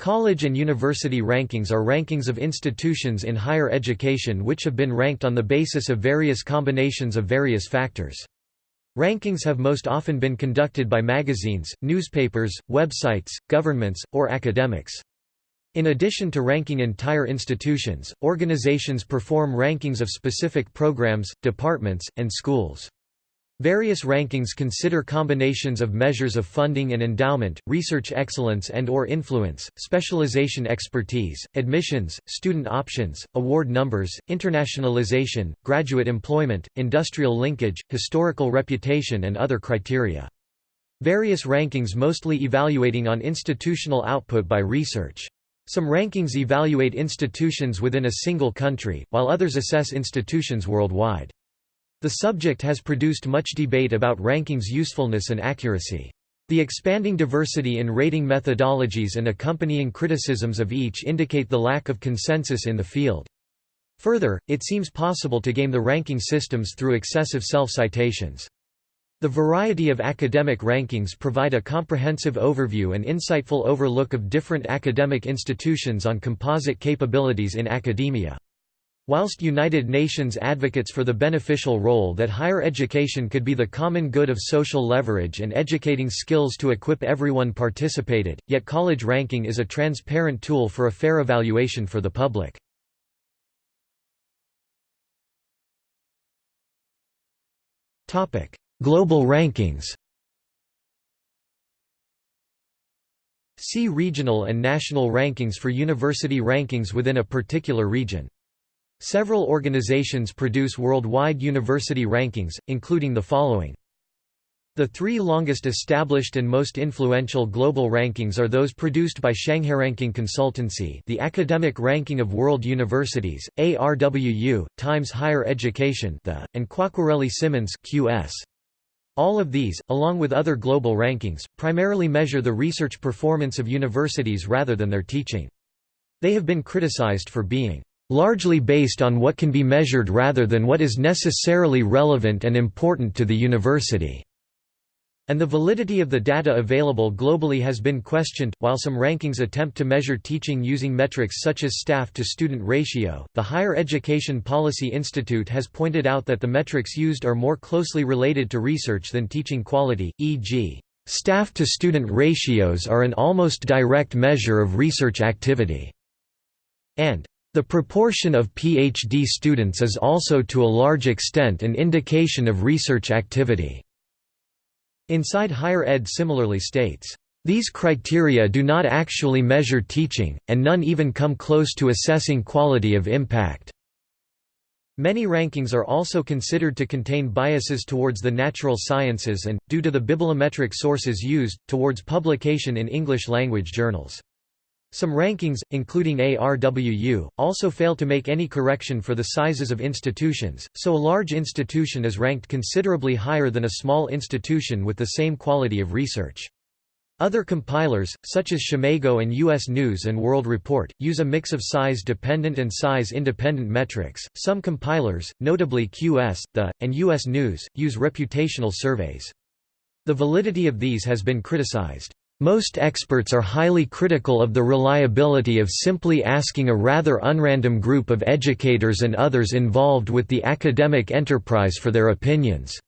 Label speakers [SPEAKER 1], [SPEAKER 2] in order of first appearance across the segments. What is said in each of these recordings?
[SPEAKER 1] College and university rankings are rankings of institutions in higher education which have been ranked on the basis of various combinations of various factors. Rankings have most often been conducted by magazines, newspapers, websites, governments, or academics. In addition to ranking entire institutions, organizations perform rankings of specific programs, departments, and schools. Various rankings consider combinations of measures of funding and endowment, research excellence and or influence, specialization expertise, admissions, student options, award numbers, internationalization, graduate employment, industrial linkage, historical reputation and other criteria. Various rankings mostly evaluating on institutional output by research. Some rankings evaluate institutions within a single country, while others assess institutions worldwide. The subject has produced much debate about rankings' usefulness and accuracy. The expanding diversity in rating methodologies and accompanying criticisms of each indicate the lack of consensus in the field. Further, it seems possible to game the ranking systems through excessive self-citations. The variety of academic rankings provide a comprehensive overview and insightful overlook of different academic institutions on composite capabilities in academia. Whilst United Nations advocates for the beneficial role that higher education could be the common good of social leverage and educating skills to equip everyone participated, yet college ranking is a transparent tool for a fair evaluation for the public. Global rankings See regional and national rankings for university rankings within a particular region. Several organizations produce worldwide university rankings, including the following. The three longest established and most influential global rankings are those produced by ShanghaiRanking Consultancy the Academic Ranking of World Universities, ARWU, Times Higher Education the, and Quacquarelli-Symonds QS. All of these, along with other global rankings, primarily measure the research performance of universities rather than their teaching. They have been criticized for being largely based on what can be measured rather than what is necessarily relevant and important to the university. And the validity of the data available globally has been questioned. While some rankings attempt to measure teaching using metrics such as staff to student ratio, the Higher Education Policy Institute has pointed out that the metrics used are more closely related to research than teaching quality, e.g., staff to student ratios are an almost direct measure of research activity, and the proportion of PhD students is also to a large extent an indication of research activity. Inside Higher Ed similarly states, "...these criteria do not actually measure teaching, and none even come close to assessing quality of impact." Many rankings are also considered to contain biases towards the natural sciences and, due to the bibliometric sources used, towards publication in English-language journals. Some rankings, including ARWU, also fail to make any correction for the sizes of institutions, so a large institution is ranked considerably higher than a small institution with the same quality of research. Other compilers, such as SCImago and U.S. News and World Report, use a mix of size-dependent and size-independent metrics. Some compilers, notably QS, The, and U.S. News, use reputational surveys. The validity of these has been criticized. Most experts are highly critical of the reliability of simply asking a rather unrandom group of educators and others involved with the academic enterprise for their opinions.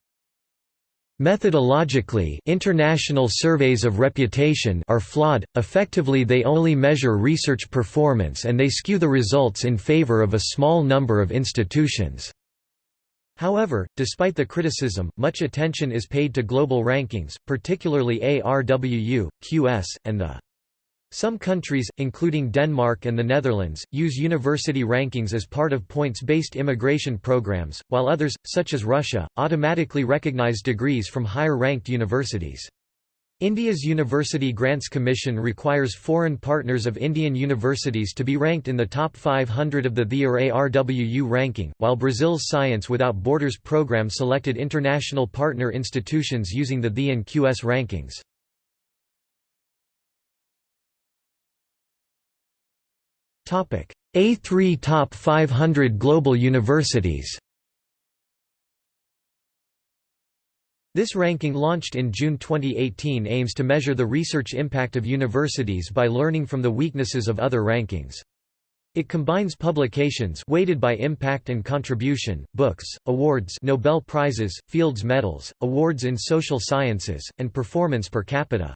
[SPEAKER 1] Methodologically, international surveys of reputation are flawed, effectively they only measure research performance and they skew the results in favor of a small number of institutions. However, despite the criticism, much attention is paid to global rankings, particularly ARWU, QS, and the some countries, including Denmark and the Netherlands, use university rankings as part of points-based immigration programs, while others, such as Russia, automatically recognize degrees from higher-ranked universities. India's University Grants Commission requires foreign partners of Indian universities to be ranked in the top 500 of the THE or ARWU ranking, while Brazil's Science Without Borders program selected international partner institutions using the THE and QS rankings. A3 Top 500 Global Universities This ranking launched in June 2018 aims to measure the research impact of universities by learning from the weaknesses of other rankings. It combines publications weighted by impact and contribution, books, awards Nobel Prizes, Fields Medals, awards in social sciences, and performance per capita.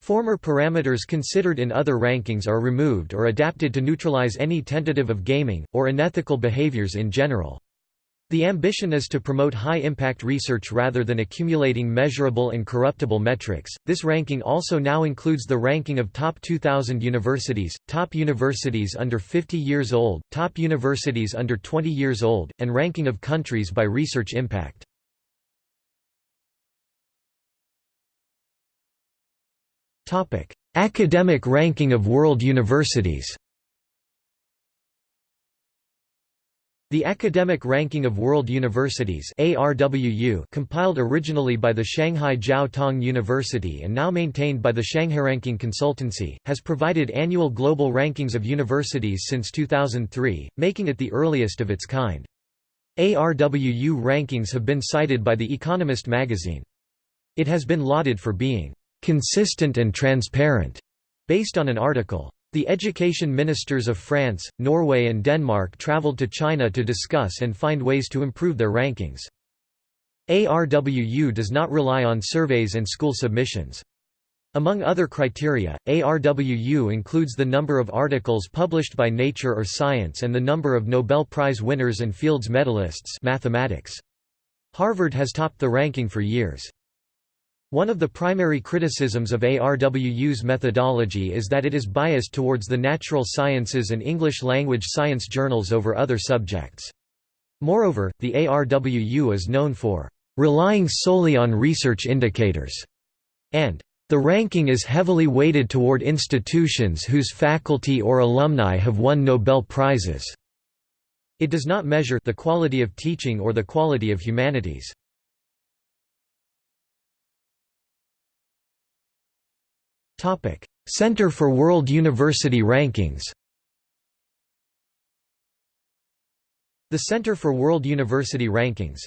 [SPEAKER 1] Former parameters considered in other rankings are removed or adapted to neutralize any tentative of gaming, or unethical behaviors in general. The ambition is to promote high impact research rather than accumulating measurable and corruptible metrics. This ranking also now includes the ranking of top 2000 universities, top universities under 50 years old, top universities under 20 years old, and ranking of countries by research impact. Academic ranking of world universities. The Academic Ranking of World Universities ARWU, compiled originally by the Shanghai Jiao Tong University and now maintained by the Shanghai Ranking Consultancy, has provided annual global rankings of universities since 2003, making it the earliest of its kind. ARWU rankings have been cited by The Economist magazine. It has been lauded for being «consistent and transparent», based on an article the education ministers of France, Norway and Denmark traveled to China to discuss and find ways to improve their rankings. ARWU does not rely on surveys and school submissions. Among other criteria, ARWU includes the number of articles published by Nature or Science and the number of Nobel Prize winners and Fields medalists mathematics. Harvard has topped the ranking for years. One of the primary criticisms of ARWU's methodology is that it is biased towards the natural sciences and English-language science journals over other subjects. Moreover, the ARWU is known for relying solely on research indicators, and the ranking is heavily weighted toward institutions whose faculty or alumni have won Nobel Prizes. It does not measure the quality of teaching or the quality of humanities. Center for World University Rankings The Center for World University Rankings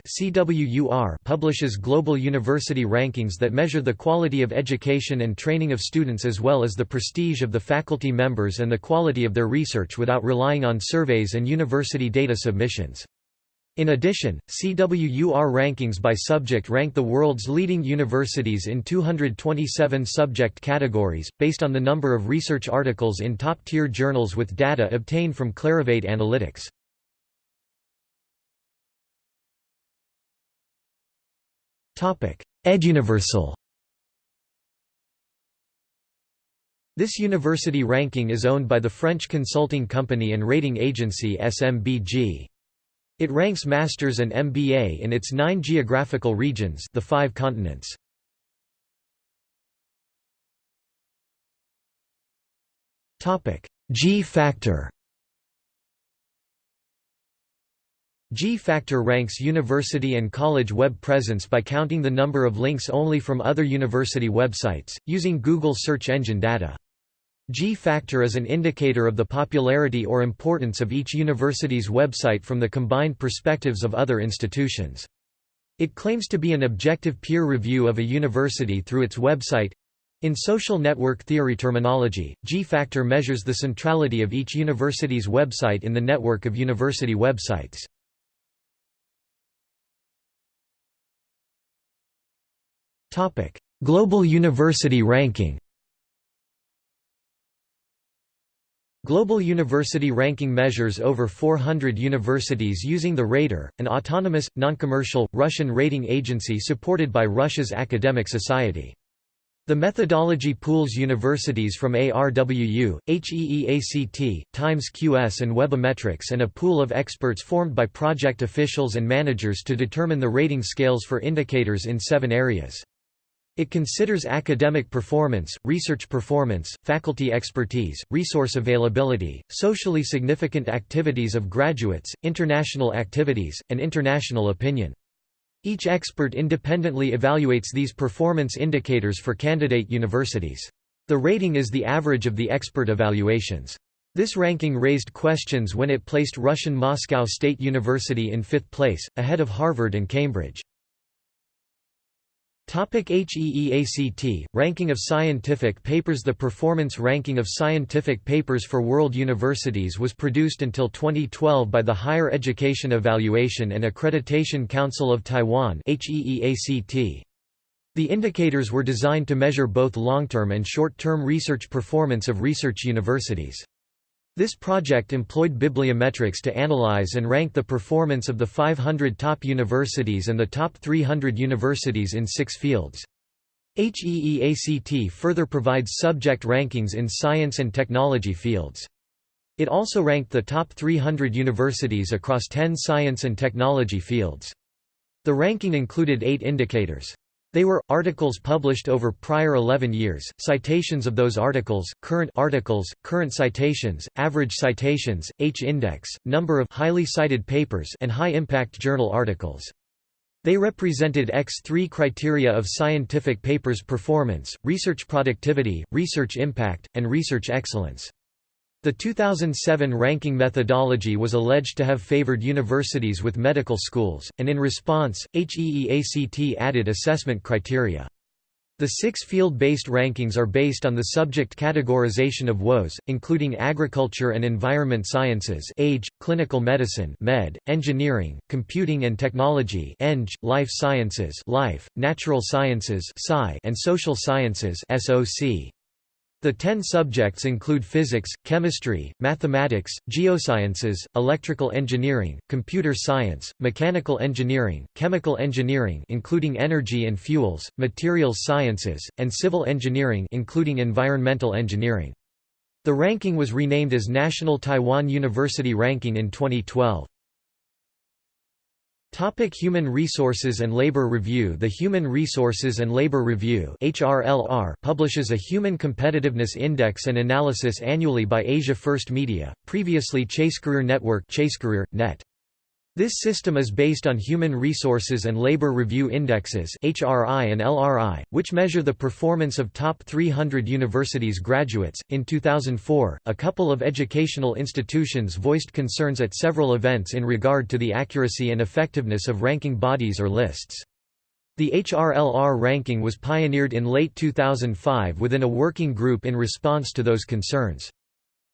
[SPEAKER 1] publishes global university rankings that measure the quality of education and training of students as well as the prestige of the faculty members and the quality of their research without relying on surveys and university data submissions. In addition, CWUR rankings by subject rank the world's leading universities in 227 subject categories, based on the number of research articles in top-tier journals with data obtained from Clarivate Analytics. EdUniversal This university ranking is owned by the French consulting company and rating agency SMBG. It ranks masters and MBA in its nine geographical regions the five continents. G-factor G-factor ranks university and college web presence by counting the number of links only from other university websites, using Google search engine data. G-factor is an indicator of the popularity or importance of each university's website from the combined perspectives of other institutions. It claims to be an objective peer review of a university through its website. In social network theory terminology, G-factor measures the centrality of each university's website in the network of university websites. Global university ranking Global University Ranking measures over 400 universities using the Rater, an autonomous, non-commercial, Russian rating agency supported by Russia's academic society. The methodology pools universities from ARWU, HEEACT, Times QS and Webometrics and a pool of experts formed by project officials and managers to determine the rating scales for indicators in seven areas. It considers academic performance, research performance, faculty expertise, resource availability, socially significant activities of graduates, international activities, and international opinion. Each expert independently evaluates these performance indicators for candidate universities. The rating is the average of the expert evaluations. This ranking raised questions when it placed Russian Moscow State University in fifth place, ahead of Harvard and Cambridge. HEEACT, Ranking of Scientific Papers The Performance Ranking of Scientific Papers for World Universities was produced until 2012 by the Higher Education Evaluation and Accreditation Council of Taiwan The indicators were designed to measure both long-term and short-term research performance of research universities. This project employed bibliometrics to analyze and rank the performance of the 500 top universities and the top 300 universities in six fields. HEEACT further provides subject rankings in science and technology fields. It also ranked the top 300 universities across 10 science and technology fields. The ranking included eight indicators. They were, articles published over prior 11 years, citations of those articles, current articles, current citations, average citations, H-index, number of highly cited papers and high-impact journal articles. They represented X3 criteria of scientific papers performance, research productivity, research impact, and research excellence. The 2007 ranking methodology was alleged to have favored universities with medical schools, and in response, HEEACT added assessment criteria. The six field-based rankings are based on the subject categorization of WOS, including agriculture and environment sciences age, clinical medicine med, engineering, computing and technology eng, life sciences life, natural sciences sci, and social sciences SOC. The ten subjects include physics, chemistry, mathematics, geosciences, electrical engineering, computer science, mechanical engineering, chemical engineering including energy and fuels, materials sciences, and civil engineering including environmental engineering. The ranking was renamed as National Taiwan University Ranking in 2012. Topic Human Resources and Labor Review The Human Resources and Labor Review HRLR publishes a Human Competitiveness Index and Analysis annually by Asia First Media, previously ChaseCareer Network ChaseCareer, Net. This system is based on Human Resources and Labor Review Indexes (HRI and LRI), which measure the performance of top 300 universities graduates. In 2004, a couple of educational institutions voiced concerns at several events in regard to the accuracy and effectiveness of ranking bodies or lists. The HRLR ranking was pioneered in late 2005 within a working group in response to those concerns.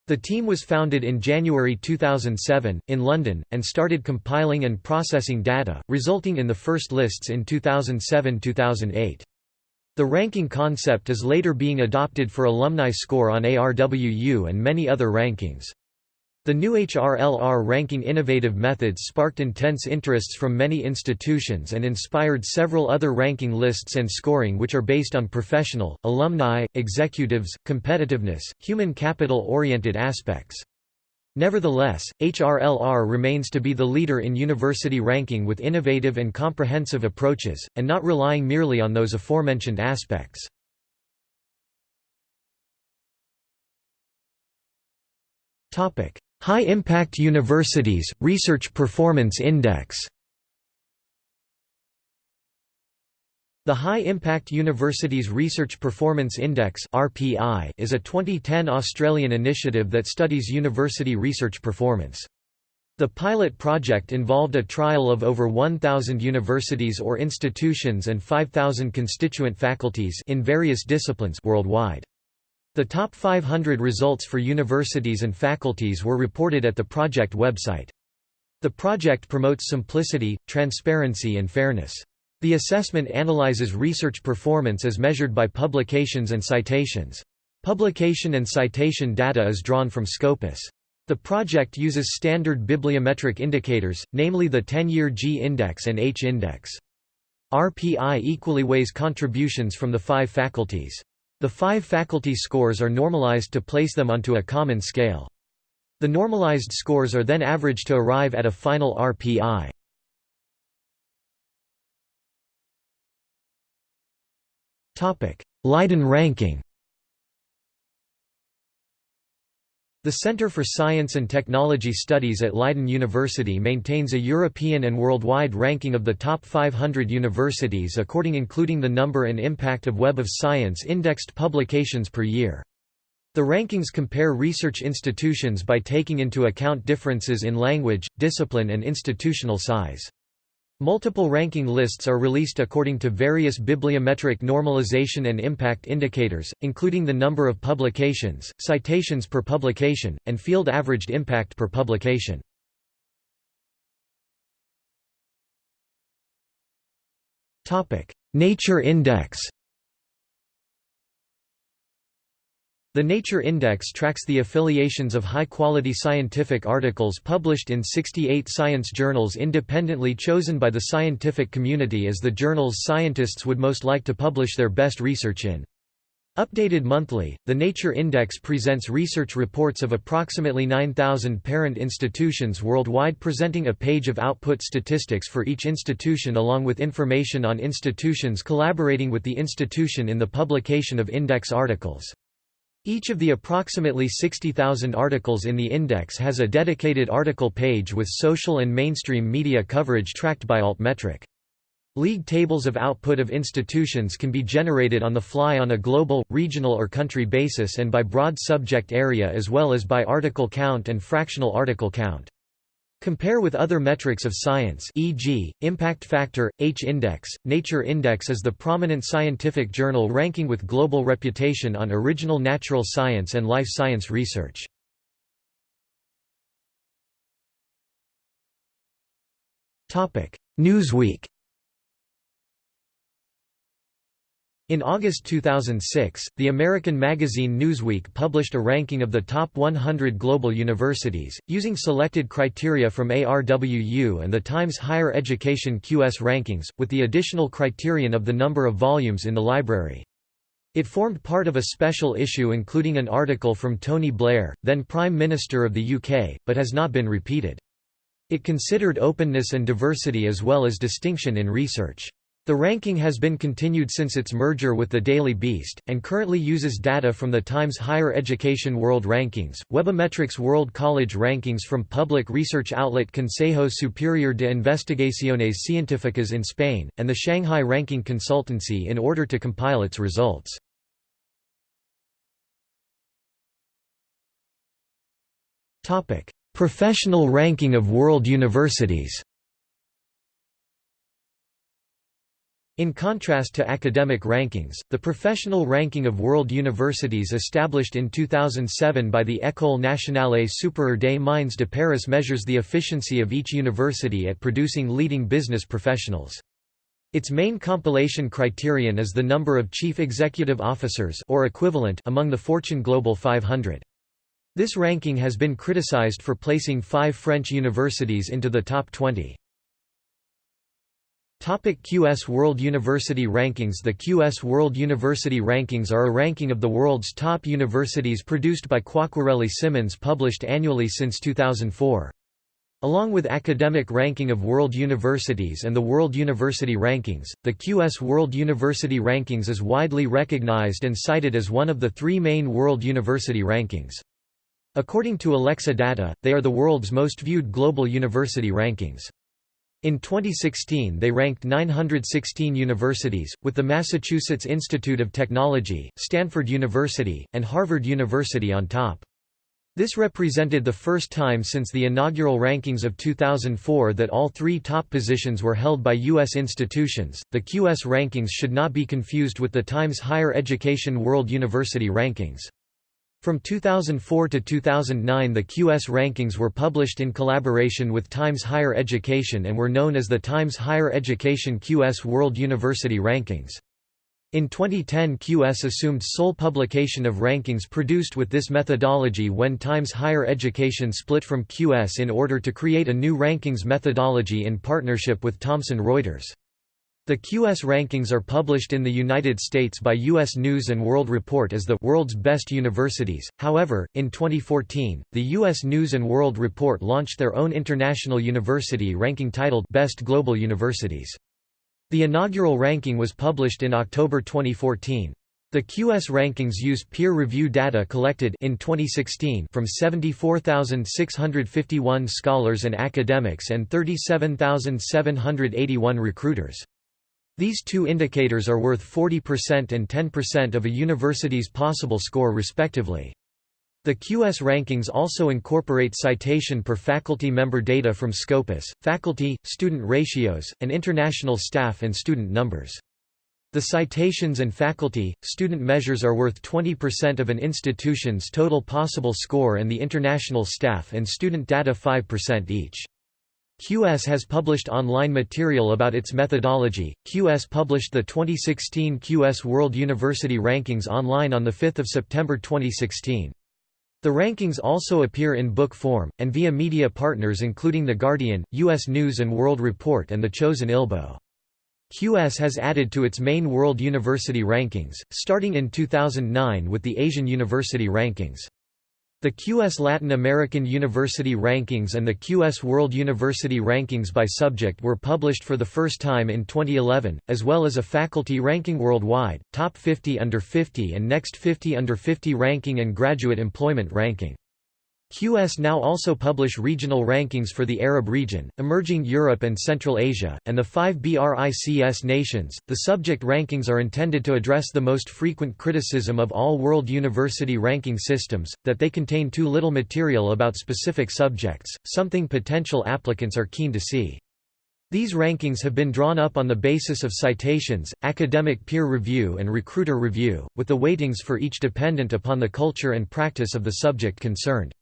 [SPEAKER 1] The team was founded in January 2007, in London, and started compiling and processing data, resulting in the first lists in 2007–2008. The ranking concept is later being adopted for alumni score on ARWU and many other rankings. The new HRLR ranking innovative methods sparked intense interests from many institutions and inspired several other ranking lists and scoring which are based on professional, alumni, executives, competitiveness, human capital-oriented aspects. Nevertheless, HRLR remains to be the leader in university ranking with innovative and comprehensive approaches, and not relying merely on those aforementioned aspects. Topic: High Impact Universities, Research Performance Index The High Impact Universities Research Performance Index is a 2010 Australian initiative that studies university research performance. The pilot project involved a trial of over 1,000 universities or institutions and 5,000 constituent faculties in various disciplines worldwide. The top 500 results for universities and faculties were reported at the project website. The project promotes simplicity, transparency and fairness. The assessment analyzes research performance as measured by publications and citations. Publication and citation data is drawn from Scopus. The project uses standard bibliometric indicators, namely the 10-year G-index and H-index. RPI equally weighs contributions from the five faculties. The five faculty scores are normalized to place them onto a common scale. The normalized scores are then averaged to arrive at a final RPI. Leiden ranking The Centre for Science and Technology Studies at Leiden University maintains a European and worldwide ranking of the top 500 universities according including the number and impact of Web of Science indexed publications per year. The rankings compare research institutions by taking into account differences in language, discipline and institutional size. Multiple ranking lists are released according to various bibliometric normalization and impact indicators, including the number of publications, citations per publication, and field averaged impact per publication. Nature Index The Nature Index tracks the affiliations of high-quality scientific articles published in 68 science journals independently chosen by the scientific community as the journals scientists would most like to publish their best research in. Updated monthly, the Nature Index presents research reports of approximately 9,000 parent institutions worldwide presenting a page of output statistics for each institution along with information on institutions collaborating with the institution in the publication of index articles. Each of the approximately 60,000 articles in the index has a dedicated article page with social and mainstream media coverage tracked by Altmetric. League tables of output of institutions can be generated on the fly on a global, regional or country basis and by broad subject area as well as by article count and fractional article count. Compare with other metrics of science e.g., impact factor, H-index. Nature Index is the prominent scientific journal ranking with global reputation on original natural science and life science research. Newsweek In August 2006, the American magazine Newsweek published a ranking of the top 100 global universities, using selected criteria from ARWU and the Times Higher Education QS rankings, with the additional criterion of the number of volumes in the library. It formed part of a special issue including an article from Tony Blair, then Prime Minister of the UK, but has not been repeated. It considered openness and diversity as well as distinction in research. The ranking has been continued since its merger with the Daily Beast, and currently uses data from the Times Higher Education World Rankings, Webometrics World College Rankings from public research outlet Consejo Superior de Investigaciones Científicas in Spain, and the Shanghai Ranking Consultancy in order to compile its results. Professional ranking of world universities In contrast to academic rankings, the professional ranking of world universities established in 2007 by the École nationale supérieure des mines de Paris measures the efficiency of each university at producing leading business professionals. Its main compilation criterion is the number of chief executive officers or equivalent among the Fortune Global 500. This ranking has been criticized for placing five French universities into the top 20. Topic QS World University Rankings The QS World University Rankings are a ranking of the world's top universities produced by Quacquarelli Symonds published annually since 2004. Along with Academic Ranking of World Universities and the World University Rankings, the QS World University Rankings is widely recognized and cited as one of the three main world university rankings. According to Alexa Data, they are the world's most viewed global university rankings. In 2016 they ranked 916 universities, with the Massachusetts Institute of Technology, Stanford University, and Harvard University on top. This represented the first time since the inaugural rankings of 2004 that all three top positions were held by U.S. institutions. The QS rankings should not be confused with the Times Higher Education World University Rankings. From 2004 to 2009 the QS rankings were published in collaboration with Times Higher Education and were known as the Times Higher Education QS World University Rankings. In 2010 QS assumed sole publication of rankings produced with this methodology when Times Higher Education split from QS in order to create a new rankings methodology in partnership with Thomson Reuters. The QS rankings are published in the United States by U.S. News & World Report as the «World's Best Universities», however, in 2014, the U.S. News & World Report launched their own international university ranking titled «Best Global Universities». The inaugural ranking was published in October 2014. The QS rankings use peer review data collected in 2016 from 74,651 scholars and academics and 37,781 recruiters. These two indicators are worth 40% and 10% of a university's possible score respectively. The QS rankings also incorporate citation per faculty member data from Scopus, faculty, student ratios, and international staff and student numbers. The citations and faculty, student measures are worth 20% of an institution's total possible score and the international staff and student data 5% each. QS has published online material about its methodology. QS published the 2016 QS World University Rankings online on 5 September 2016. The rankings also appear in book form, and via media partners including The Guardian, U.S. News & World Report and The Chosun Ilbo. QS has added to its main World University Rankings, starting in 2009 with the Asian University Rankings. The QS Latin American University Rankings and the QS World University Rankings by subject were published for the first time in 2011, as well as a faculty ranking worldwide, Top 50 Under 50 and Next 50 Under 50 ranking and graduate employment ranking. QS now also publish regional rankings for the Arab region, emerging Europe and Central Asia, and the five BRICS nations. The subject rankings are intended to address the most frequent criticism of all world university ranking systems that they contain too little material about specific subjects, something potential applicants are keen to see. These rankings have been drawn up on the basis of citations, academic peer review, and recruiter review, with the weightings for each dependent upon the culture and practice of the subject concerned.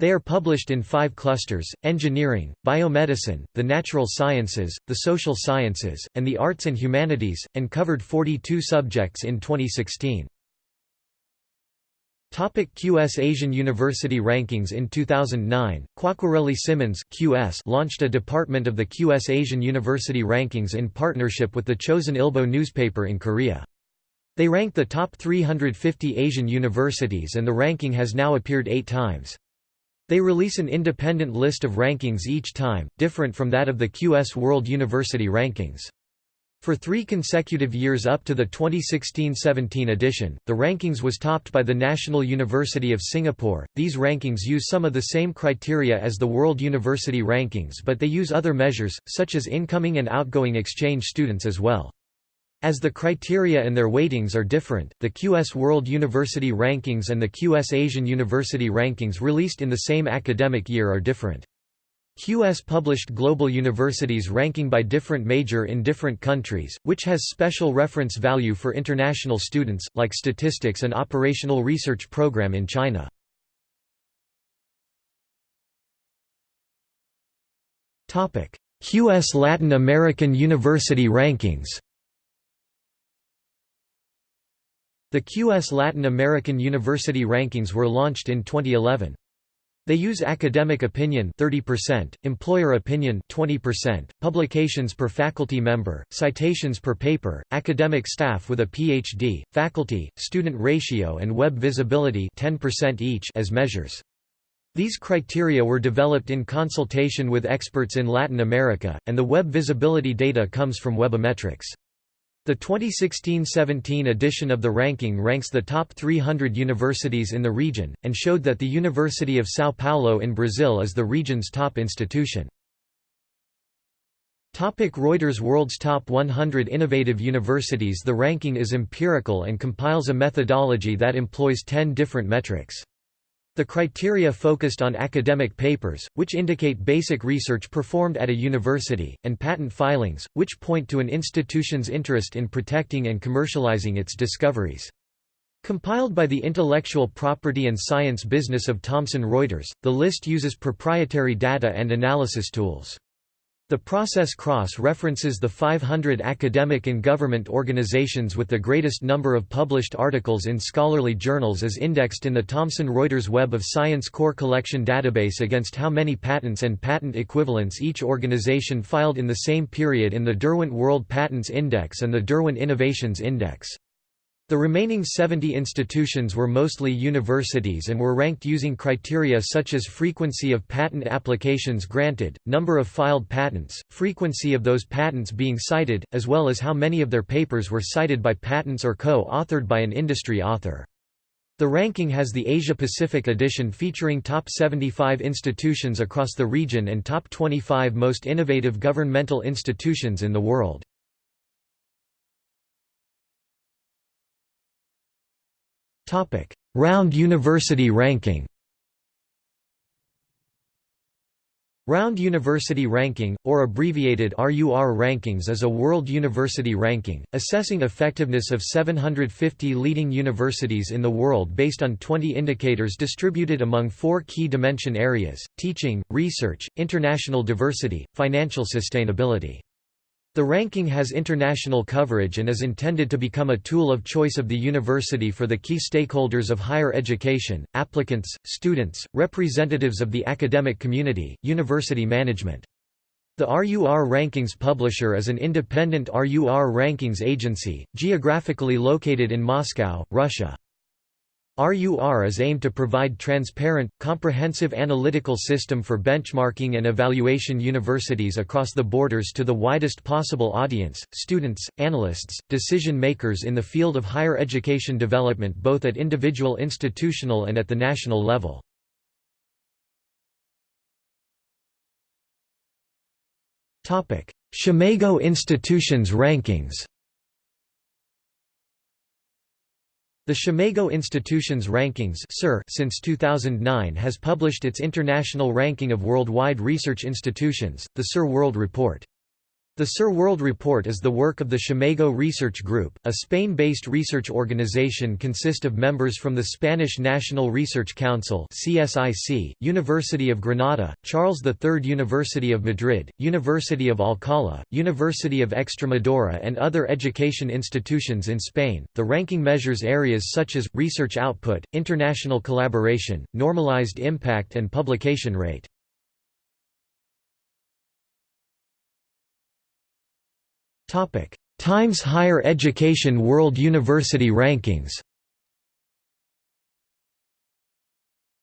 [SPEAKER 1] They are published in five clusters, engineering, biomedicine, the natural sciences, the social sciences, and the arts and humanities, and covered 42 subjects in 2016. Topic QS Asian University Rankings In 2009, Quacquarelli Symonds QS launched a department of the QS Asian University Rankings in partnership with the Chosun Ilbo newspaper in Korea. They ranked the top 350 Asian universities and the ranking has now appeared eight times. They release an independent list of rankings each time, different from that of the QS World University Rankings. For three consecutive years up to the 2016-17 edition, the rankings was topped by the National University of Singapore. These rankings use some of the same criteria as the World University Rankings but they use other measures, such as incoming and outgoing exchange students as well. As the criteria and their weightings are different, the QS World University Rankings and the QS Asian University Rankings released in the same academic year are different. QS published global universities ranking by different major in different countries, which has special reference value for international students, like statistics and operational research program in China. QS Latin American University Rankings The QS Latin American University Rankings were launched in 2011. They use academic opinion 30%, employer opinion 20%, publications per faculty member, citations per paper, academic staff with a PhD, faculty, student ratio and web visibility 10% each as measures. These criteria were developed in consultation with experts in Latin America, and the web visibility data comes from Webometrics. The 2016–17 edition of the ranking ranks the top 300 universities in the region, and showed that the University of São Paulo in Brazil is the region's top institution. Topic Reuters World's Top 100 Innovative Universities The ranking is empirical and compiles a methodology that employs 10 different metrics. The criteria focused on academic papers, which indicate basic research performed at a university, and patent filings, which point to an institution's interest in protecting and commercializing its discoveries. Compiled by the intellectual property and science business of Thomson Reuters, the list uses proprietary data and analysis tools. The process cross-references the 500 academic and government organizations with the greatest number of published articles in scholarly journals as indexed in the Thomson Reuters Web of Science Core Collection database against how many patents and patent equivalents each organization filed in the same period in the Derwent World Patents Index and the Derwent Innovations Index. The remaining 70 institutions were mostly universities and were ranked using criteria such as frequency of patent applications granted, number of filed patents, frequency of those patents being cited, as well as how many of their papers were cited by patents or co-authored by an industry author. The ranking has the Asia-Pacific edition featuring top 75 institutions across the region and top 25 most innovative governmental institutions in the world. Round University Ranking Round University Ranking, or abbreviated RUR Rankings is a world university ranking, assessing effectiveness of 750 leading universities in the world based on 20 indicators distributed among four key dimension areas, teaching, research, international diversity, financial sustainability. The ranking has international coverage and is intended to become a tool of choice of the university for the key stakeholders of higher education, applicants, students, representatives of the academic community, university management. The RUR Rankings publisher is an independent RUR Rankings agency, geographically located in Moscow, Russia. RUR is aimed to provide transparent, comprehensive analytical system for benchmarking and evaluation universities across the borders to the widest possible audience, students, analysts, decision makers in the field of higher education development both at individual institutional and at the national level. SCImago Institutions Rankings The SCImago Institutions Rankings since 2009 has published its international ranking of worldwide research institutions, the SIR World Report. The SIR World Report is the work of the SCImago Research Group, a Spain-based research organization consist of members from the Spanish National Research Council CSIC, University of Granada, Charles III University of Madrid, University of Alcalá, University of Extremadura and other education institutions in Spain. The ranking measures areas such as, research output, international collaboration, normalized impact and publication rate. Times Higher Education World University Rankings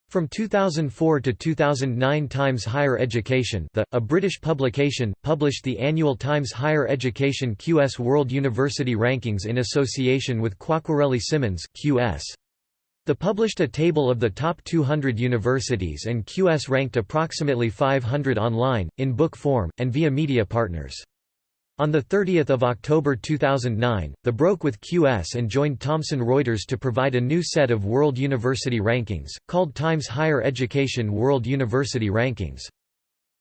[SPEAKER 1] From 2004 to 2009 Times Higher Education the, a British publication, published the annual Times Higher Education QS World University Rankings in association with Quacquarelli Symonds QS. The published a table of the top 200 universities and QS ranked approximately 500 online, in book form, and via media partners. On 30 October 2009, the broke with QS and joined Thomson Reuters to provide a new set of World University Rankings, called Times Higher Education World University Rankings.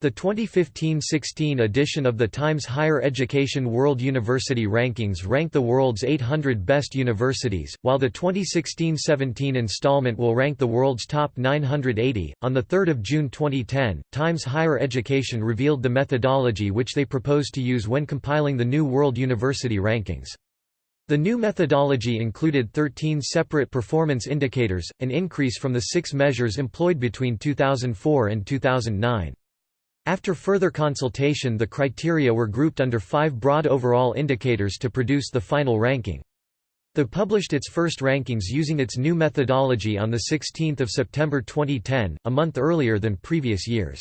[SPEAKER 1] The 2015–16 edition of the Times Higher Education World University Rankings ranked the world's 800 best universities, while the 2016–17 installment will rank the world's top 980. On the 3rd of June 2010, Times Higher Education revealed the methodology which they proposed to use when compiling the new World University Rankings. The new methodology included 13 separate performance indicators, an increase from the six measures employed between 2004 and 2009. After further consultation the criteria were grouped under five broad overall indicators to produce the final ranking. The published its first rankings using its new methodology on 16 September 2010, a month earlier than previous years.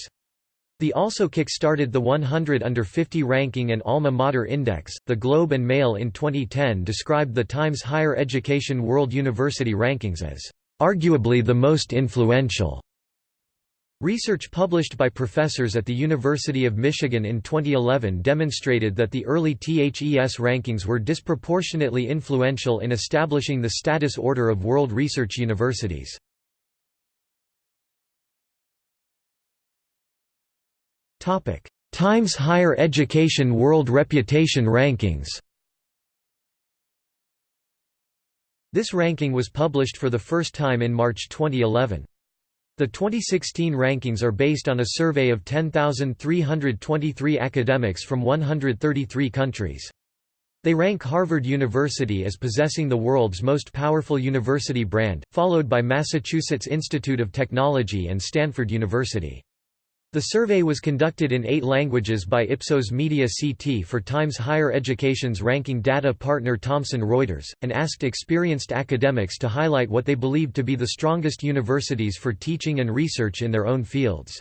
[SPEAKER 1] The also kick-started the 100 under 50 ranking and Alma Mater Index. The Globe and Mail in 2010 described the Times Higher Education World University Rankings as arguably the most influential Research published by professors at the University of Michigan in 2011 demonstrated that the early THES rankings were disproportionately influential in establishing the status order of world research universities. Times Higher Education World Reputation Rankings This ranking was published for the first time in March 2011. The 2016 rankings are based on a survey of 10,323 academics from 133 countries. They rank Harvard University as possessing the world's most powerful university brand, followed by Massachusetts Institute of Technology and Stanford University. The survey was conducted in eight languages by Ipsos Media CT for Times Higher Education's ranking data partner Thomson Reuters, and asked experienced academics to highlight what they believed to be the strongest universities for teaching and research in their own fields.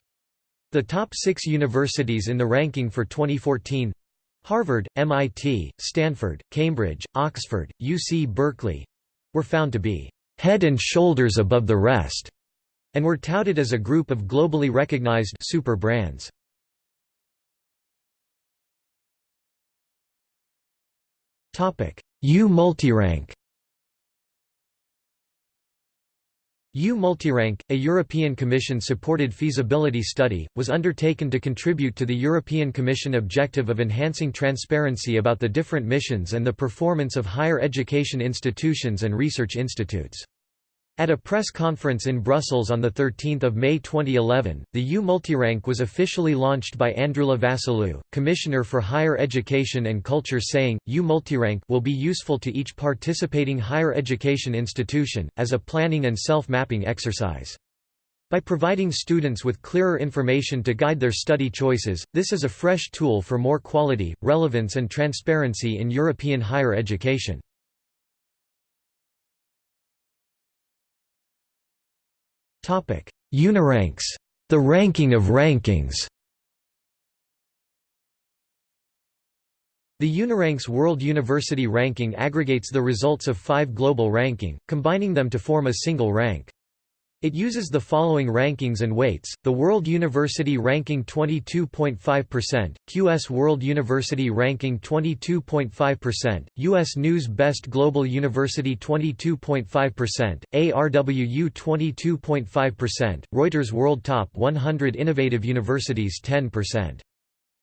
[SPEAKER 1] The top six universities in the ranking for 2014 Harvard, MIT, Stanford, Cambridge, Oxford, UC Berkeley were found to be head and shoulders above the rest and were touted as a group of globally recognized super brands. U Multirank U Multirank, a European Commission-supported feasibility study, was undertaken to contribute to the European Commission objective of enhancing transparency about the different missions and the performance of higher education institutions and research institutes. At a press conference in Brussels on 13 May 2011, the U Multirank was officially launched by Androulla Vassiliou, Commissioner for Higher Education and Culture saying, U Multirank will be useful to each participating higher education institution, as a planning and self-mapping exercise. By providing students with clearer information to guide their study choices, this is a fresh tool for more quality, relevance and transparency in European higher education. Uniranks. The ranking of rankings The Uniranks World University Ranking aggregates the results of five global ranking, combining them to form a single rank. It uses the following rankings and weights, the World University Ranking 22.5%, QS World University Ranking 22.5%, U.S. News Best Global University 22.5%, ARWU 22.5%, Reuters World Top 100 Innovative Universities 10%.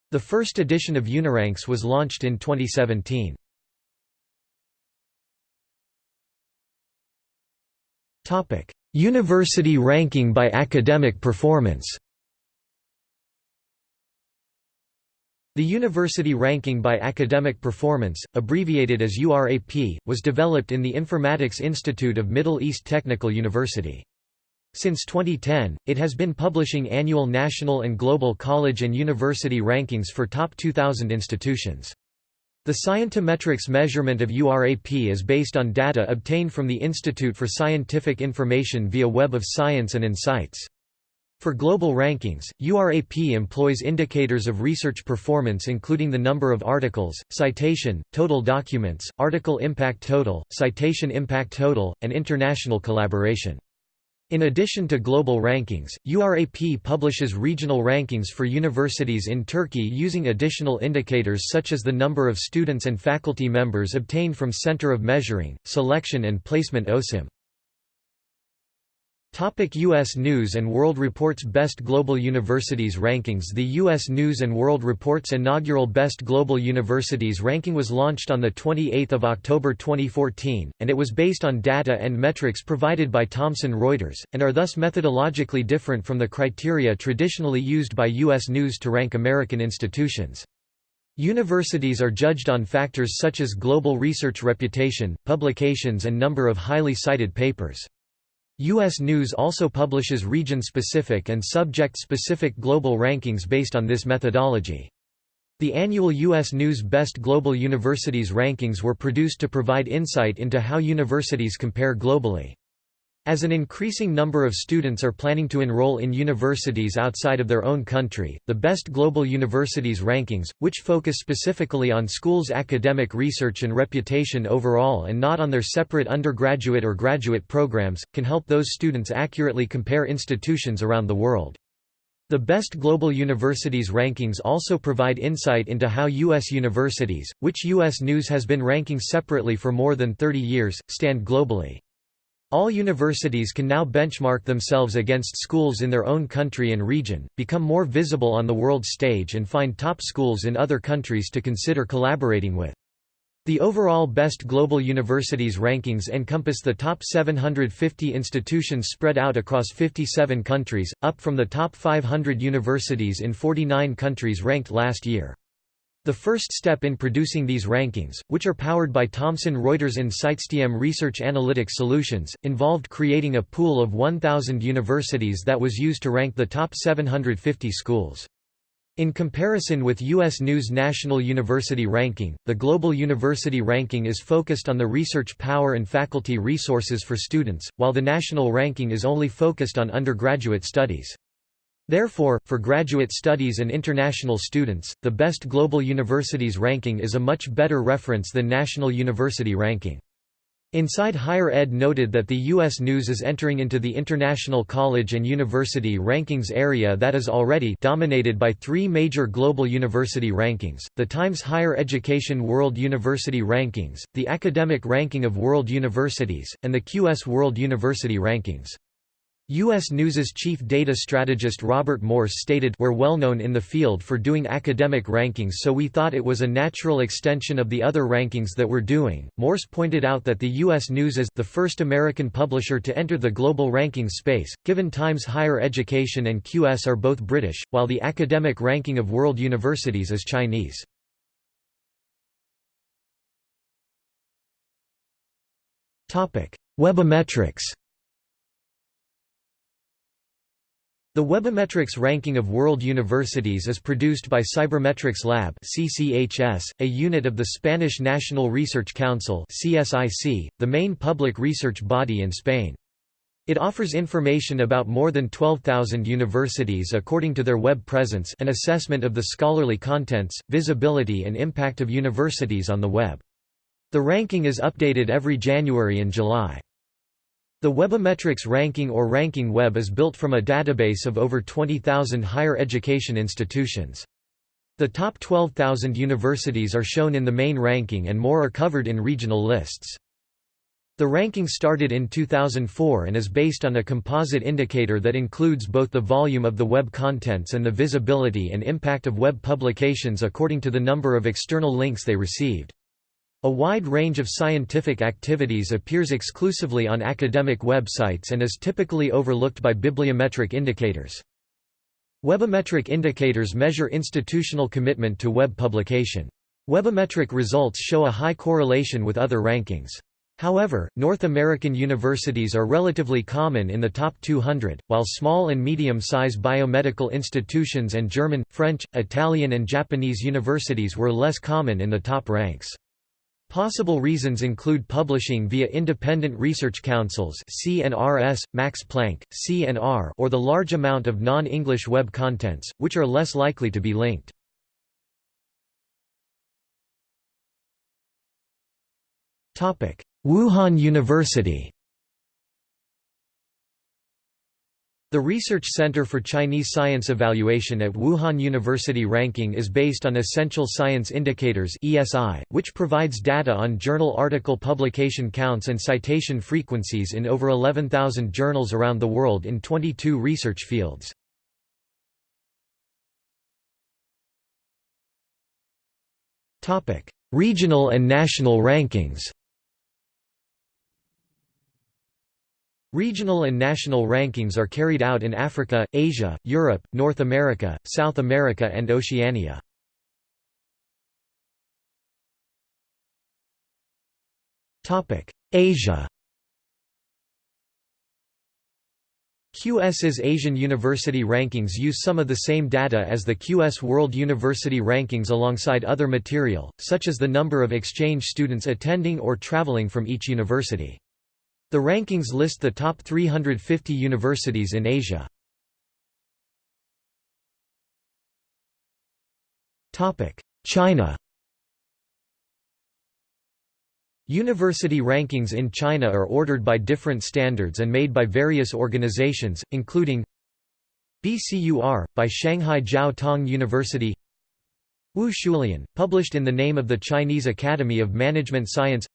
[SPEAKER 1] The first edition of Uniranks was launched in 2017. Topic University ranking by academic performance The University Ranking by Academic Performance, abbreviated as URAP, was developed in the Informatics Institute of Middle East Technical University. Since 2010, it has been publishing annual national and global college and university rankings for top 2,000 institutions. The Scientometrics measurement of URAP is based on data obtained from the Institute for Scientific Information via Web of Science and InCites. For global rankings, URAP employs indicators of research performance including the number of articles, citation, total documents, article impact total, citation impact total, and international collaboration. In addition to global rankings, URAP publishes regional rankings for universities in Turkey using additional indicators such as the number of students and faculty members obtained from Center of Measuring, Selection and Placement ÖSYM. Topic U.S. News & World Report's Best Global Universities Rankings The U.S. News & World Report's inaugural Best Global Universities ranking was launched on 28 October 2014, and it was based on data and metrics provided by Thomson Reuters, and are thus methodologically different from the criteria traditionally used by U.S. News to rank American institutions. Universities are judged on factors such as global research reputation, publications and number of highly cited papers. U.S. News also publishes region-specific and subject-specific global rankings based on this methodology. The annual U.S. News Best Global Universities rankings were produced to provide insight into how universities compare globally. As an increasing number of students are planning to enroll in universities outside of their own country, the Best Global Universities rankings, which focus specifically on schools' academic research and reputation overall and not on their separate undergraduate or graduate programs, can help those students accurately compare institutions around the world. The Best Global Universities rankings also provide insight into how U.S. universities, which U.S. News has been ranking separately for more than 30 years, stand globally. All universities can now benchmark themselves against schools in their own country and region, become more visible on the world stage and find top schools in other countries to consider collaborating with. The overall Best Global Universities rankings encompass the top 750 institutions spread out across 57 countries, up from the top 500 universities in 49 countries ranked last year. The first step in producing these rankings, which are powered by Thomson Reuters InCitesTM Research Analytics Solutions, involved creating a pool of 1,000 universities that was used to rank the top 750 schools. In comparison with U.S. News National University Ranking, the Global University Ranking is focused on the research power and faculty resources for students, while the national ranking is only focused on undergraduate studies. Therefore, for graduate studies and international students, the Best Global Universities ranking is a much better reference than National University ranking. Inside Higher Ed noted that the U.S. News is entering into the international college and university rankings area that is already dominated by three major global university rankings, the Times Higher Education World University Rankings, the Academic Ranking of World Universities, and the QS World University Rankings. U.S. News's chief data strategist Robert Morse stated We're well known in the field for doing academic rankings so we thought it was a natural extension of the other rankings that we're doing. Morse pointed out that the U.S. News is the first American publisher to enter the global rankings space, given Times Higher Education and QS are both British, while the academic ranking of world universities is Chinese. Webometrics The Webometrics ranking of world universities is produced by Cybermetrics Lab CCHS, a unit of the Spanish National Research Council CSIC, the main public research body in Spain. It offers information about more than 12,000 universities according to their web presence an assessment of the scholarly contents, visibility and impact of universities on the web. The ranking is updated every January and July. The Webometrics ranking or Ranking Web is built from a database of over 20,000 higher education institutions. The top 12,000 universities are shown in the main ranking and more are covered in regional lists. The ranking started in 2004 and is based on a composite indicator that includes both the volume of the web contents and the visibility and impact of web publications according to the number of external links they received. A wide range of scientific activities appears exclusively on academic websites and is typically overlooked by bibliometric indicators. Webometric indicators measure institutional commitment to web publication. Webometric results show a high correlation with other rankings. However, North American universities are relatively common in the top 200, while small and medium-sized biomedical institutions and German, French, Italian and Japanese universities were less common in the top ranks. Possible reasons include publishing via independent research councils CNRS, Max Planck, CNR or the large amount of non-English web contents, which are less likely to be linked. Wuhan University The Research Center for Chinese Science Evaluation at Wuhan University ranking is based on Essential Science Indicators (ESI), which provides data on journal article publication counts and citation frequencies in over 11,000 journals around the world in 22 research fields. Topic: Regional and national rankings. Regional and national rankings are carried out in Africa, Asia, Europe, North America, South America and Oceania. Asia QS's Asian University Rankings use some of the same data as the QS World University Rankings alongside other material, such as the number of exchange students attending or traveling from each university. The rankings list the top 350 universities in Asia. China University rankings in China are ordered by different standards and made by various organizations, including BCUR, by Shanghai Jiao Tong University Wu Shulian, published in the name of the Chinese Academy of Management Science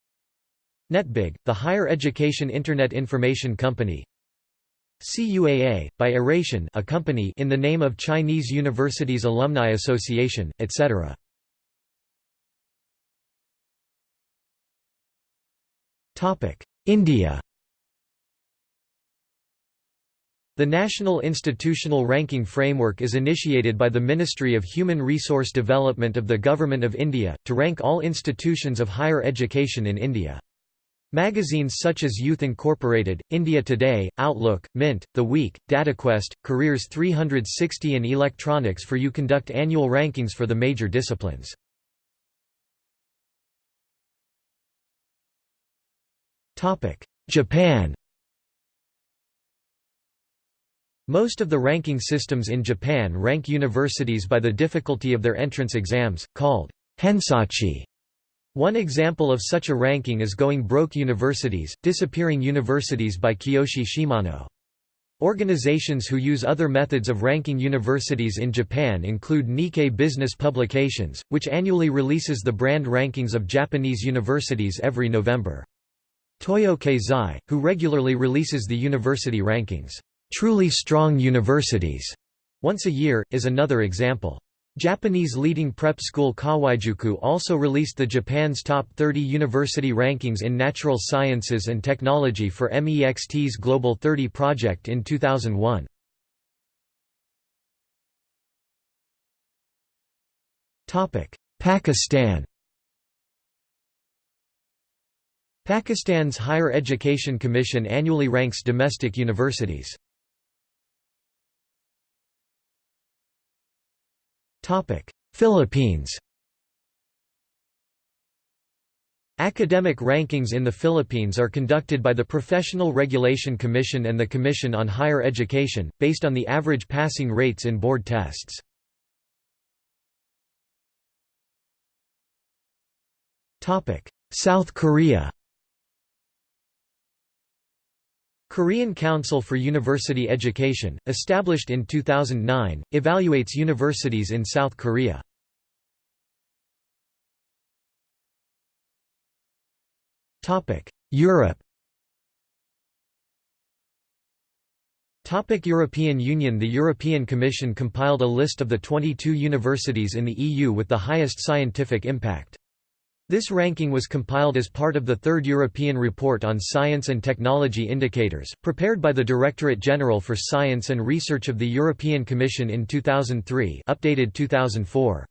[SPEAKER 1] NetBig, the higher education Internet Information Company CUAA, by Eration a company in the name of Chinese Universities Alumni Association, etc. India The National Institutional Ranking Framework is initiated by the Ministry of Human Resource Development of the Government of India, to rank all institutions of higher education in India. Magazines such as Youth Incorporated, India Today, Outlook, Mint, The Week, DataQuest, Careers 360 and Electronics for You conduct annual rankings for the major disciplines. Japan Most of the ranking systems in Japan rank universities by the difficulty of their entrance exams, called Hensachi. One example of such a ranking is Going Broke Universities, Disappearing Universities by Kiyoshi Shimano. Organizations who use other methods of ranking universities in Japan include Nikkei Business Publications, which annually releases the brand rankings of Japanese universities every November. Toyo Keizai, who regularly releases the university rankings. truly strong universities once a year, is another example. Japanese leading prep school Kawaijuku also released the Japan's top 30 university rankings in natural sciences and technology for MEXT's Global 30 project in 2001. Pakistan Pakistan's Higher Education Commission annually ranks domestic universities. Philippines Academic rankings in the Philippines are conducted by the Professional Regulation Commission and the Commission on Higher Education, based on the average passing rates in board tests. South Korea Korean Council for University Education, established in 2009, evaluates universities in South Korea. Europe Topic European Union The European Commission compiled a list of the 22 universities in the EU with the highest scientific impact. This ranking was compiled as part of the Third European Report on Science and Technology Indicators, prepared by the Directorate General for Science and Research of the European Commission in 2003 updated 2004.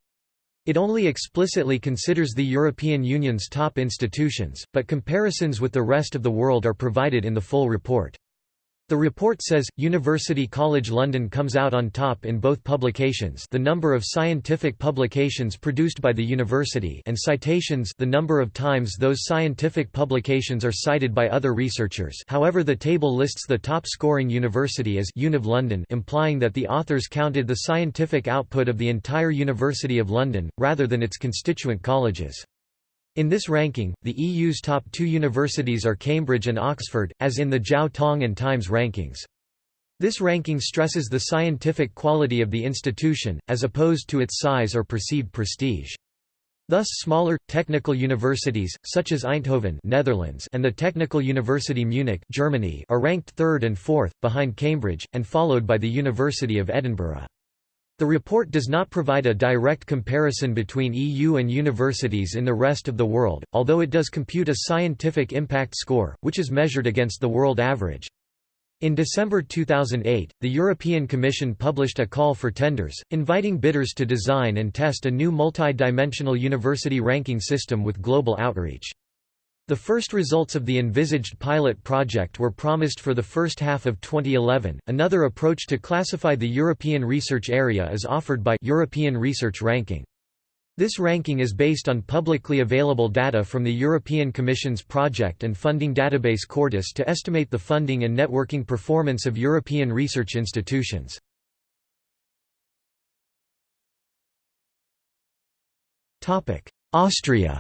[SPEAKER 1] It only explicitly considers the European Union's top institutions, but comparisons with the rest of the world are provided in the full report. The report says, University College London comes out on top in both publications the number of scientific publications produced by the university and citations the number of times those scientific publications are cited by other researchers however the table lists the top-scoring university as Univ London implying that the authors counted the scientific output of the entire University of London, rather than its constituent colleges. In this ranking, the EU's top two universities are Cambridge and Oxford, as in the Jiao Tong and Times rankings. This ranking stresses the scientific quality of the institution, as opposed to its size or perceived prestige. Thus smaller, technical universities, such as Eindhoven Netherlands and the Technical University Munich Germany are ranked third and fourth, behind Cambridge, and followed by the University of Edinburgh. The report does not provide a direct comparison between EU and universities in the rest of the world, although it does compute a scientific impact score, which is measured against the world average. In December 2008, the European Commission published a call for tenders, inviting bidders to design and test a new multi-dimensional university ranking system with global outreach. The first results of the envisaged pilot project were promised for the first half of 2011. Another approach to classify the European research area is offered by European Research Ranking. This ranking is based on publicly available data from the European Commission's project and funding database Cordis to estimate the funding and networking performance of European research institutions. Austria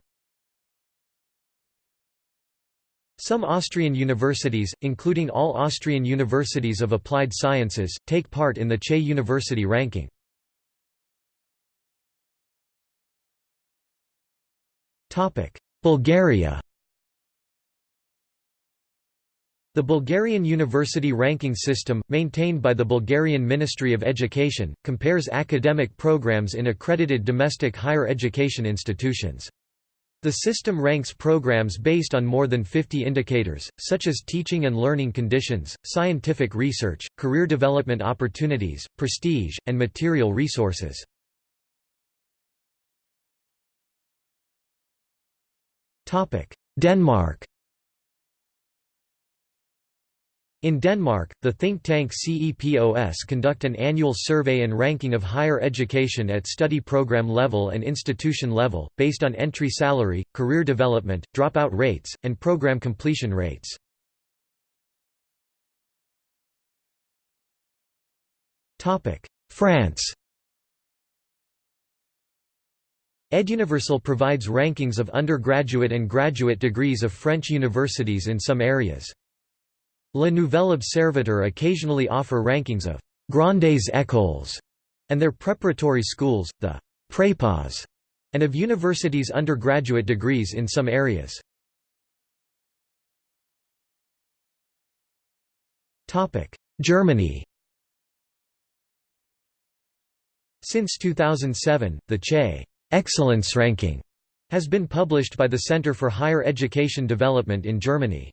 [SPEAKER 1] Some Austrian universities, including all Austrian universities of applied sciences, take part in the CHE University ranking. Bulgaria The Bulgarian university ranking system, maintained by the Bulgarian Ministry of Education, compares academic programs in accredited domestic higher education institutions. The system ranks programs based on more than 50 indicators, such as teaching and learning conditions, scientific research, career development opportunities, prestige, and material resources. Denmark In Denmark, the think tank CEPOS conduct an annual survey and ranking of higher education at study program level and institution level, based on entry salary, career development, dropout rates, and program completion rates. France EdUniversal provides rankings of undergraduate and graduate degrees of French universities in some areas. Le Nouvel Observateur occasionally offer rankings of «grandes écoles» and their preparatory schools, the «prépas», and of universities' undergraduate degrees in some areas. Germany Since 2007, the CHE Excellence Ranking has been published by the Center for Higher Education Development in Germany.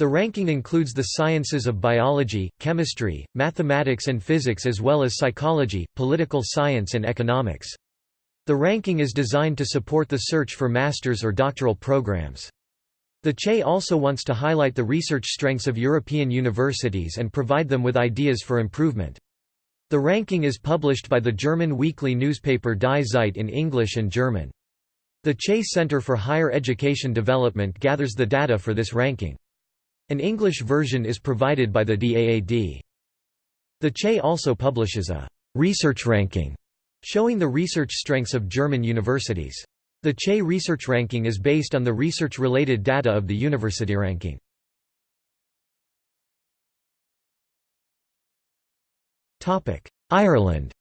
[SPEAKER 1] The ranking includes the sciences of biology, chemistry, mathematics and physics as well as psychology, political science and economics. The ranking is designed to support the search for master's or doctoral programs. The CHE also wants to highlight the research strengths of European universities and provide them with ideas for improvement. The ranking is published by the German weekly newspaper Die Zeit in English and German. The CHE Center for Higher Education Development gathers the data for this ranking. An English version is provided by the DAAD. The CHE also publishes a «research ranking» showing the research strengths of German universities. The CHE research ranking is based on the research-related data of the university ranking. Ireland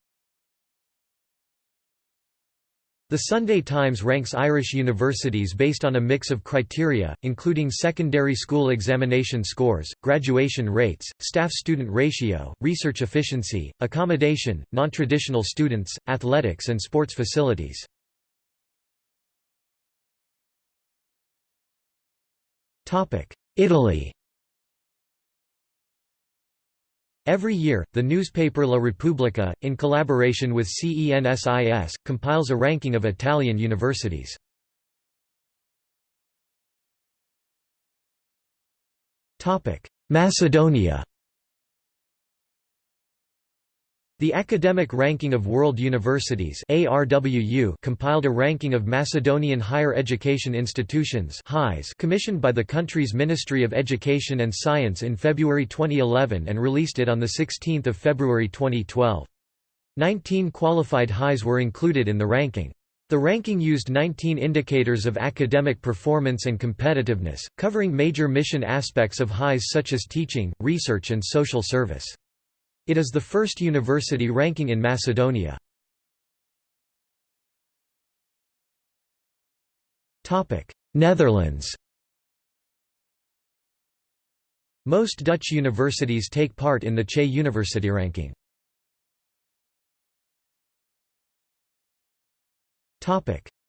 [SPEAKER 1] The Sunday Times ranks Irish universities based on a mix of criteria, including secondary school examination scores, graduation rates, staff-student ratio, research efficiency, accommodation, non-traditional students, athletics and sports facilities. Italy Every year, the newspaper La Repubblica, in collaboration with CENSIS, compiles a ranking of Italian universities. Macedonia The Academic Ranking of World Universities ARWU compiled a ranking of Macedonian higher education institutions commissioned by the country's Ministry of Education and Science in February 2011 and released it on 16 February 2012. Nineteen qualified highs were included in the ranking. The ranking used 19 indicators of academic performance and competitiveness, covering major mission aspects of highs such as teaching, research and social service. It is the first university ranking in Macedonia. Netherlands Most Dutch universities take part in the CHE University ranking.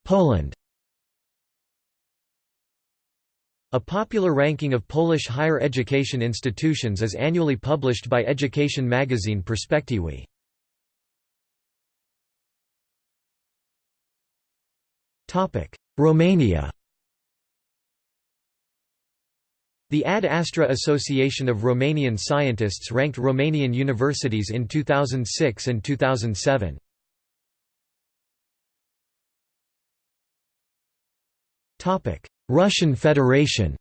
[SPEAKER 1] Poland A popular ranking of Polish higher education institutions is annually published by education magazine Perspektywy. Romania The Ad Astra Association of Romanian Scientists ranked Romanian universities in 2006 and 2007. Russian Federation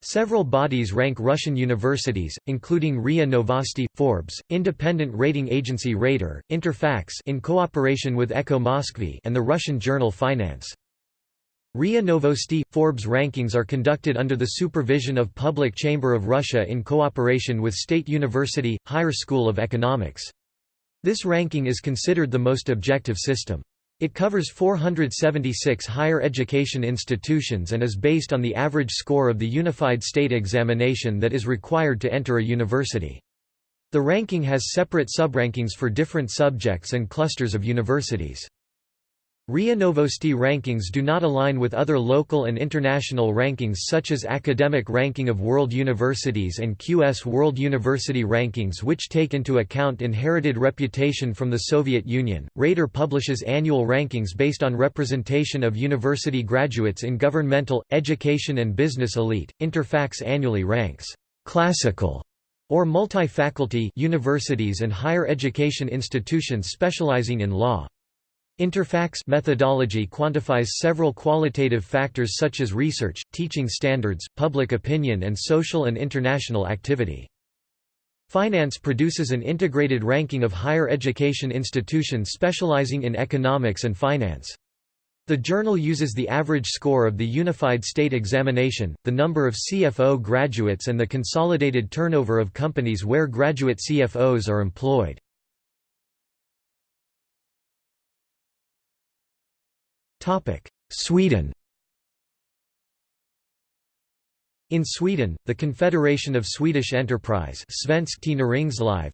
[SPEAKER 1] Several bodies rank Russian universities, including RIA Novosti, Forbes, independent rating agency Rater, Interfax in cooperation with Echo Moskvy and the Russian journal Finance. RIA Novosti – Forbes rankings are conducted under the supervision of Public Chamber of Russia in cooperation with State University, Higher School of Economics. This ranking is considered the most objective system. It covers 476 higher education institutions and is based on the average score of the Unified State Examination that is required to enter a university. The ranking has separate subrankings for different subjects and clusters of universities. RIA Novosti rankings do not align with other local and international rankings such as Academic Ranking of World Universities and QS World University Rankings which take into account inherited reputation from the Soviet Union. Rater publishes annual rankings based on representation of university graduates in governmental, education and business elite. Interfax annually ranks classical or multi-faculty universities and higher education institutions specializing in law. Interfax methodology quantifies several qualitative factors such as research, teaching standards, public opinion and social and international activity. Finance produces an integrated ranking of higher education institutions specializing in economics and finance. The journal uses the average score of the Unified State Examination, the number of CFO graduates and the consolidated turnover of companies where graduate CFOs are employed. Sweden. In Sweden, the Confederation of Swedish Enterprise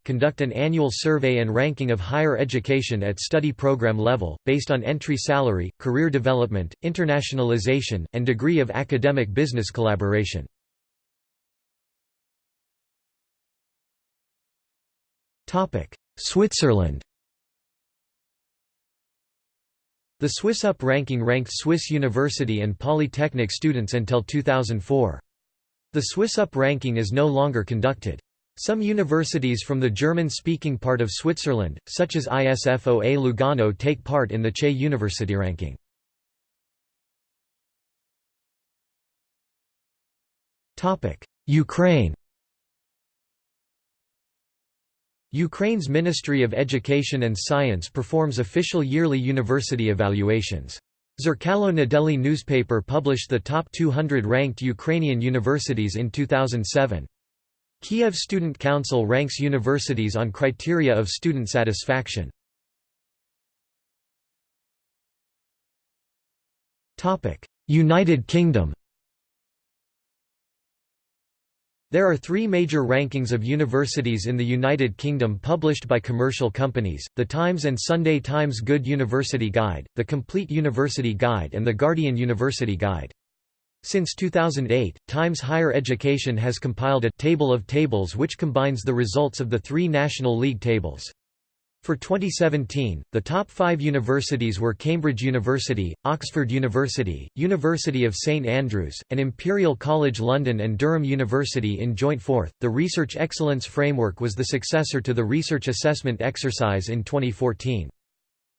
[SPEAKER 1] conduct an annual survey and ranking of higher education at study program level, based on entry salary, career development, internationalization, and degree of academic business collaboration. Switzerland The SwissUp ranking ranked Swiss university and polytechnic students until 2004. The SwissUp ranking is no longer conducted. Some universities from the German-speaking part of Switzerland, such as ISFOA Lugano take part in the CHE University ranking. Ukraine Ukraine's Ministry of Education and Science performs official yearly university evaluations. Zerkalo Nedeli newspaper published the top 200 ranked Ukrainian universities in 2007. Kiev Student Council ranks universities on criteria of student satisfaction. United Kingdom There are three major rankings of universities in the United Kingdom published by commercial companies, The Times and Sunday Times Good University Guide, The Complete University Guide and The Guardian University Guide. Since 2008, Times Higher Education has compiled a «table of tables» which combines the results of the three National League tables. For 2017, the top five universities were Cambridge University, Oxford University, University of St Andrews, and Imperial College London and Durham University in joint fourth. The Research Excellence Framework was the successor to the Research Assessment Exercise in 2014.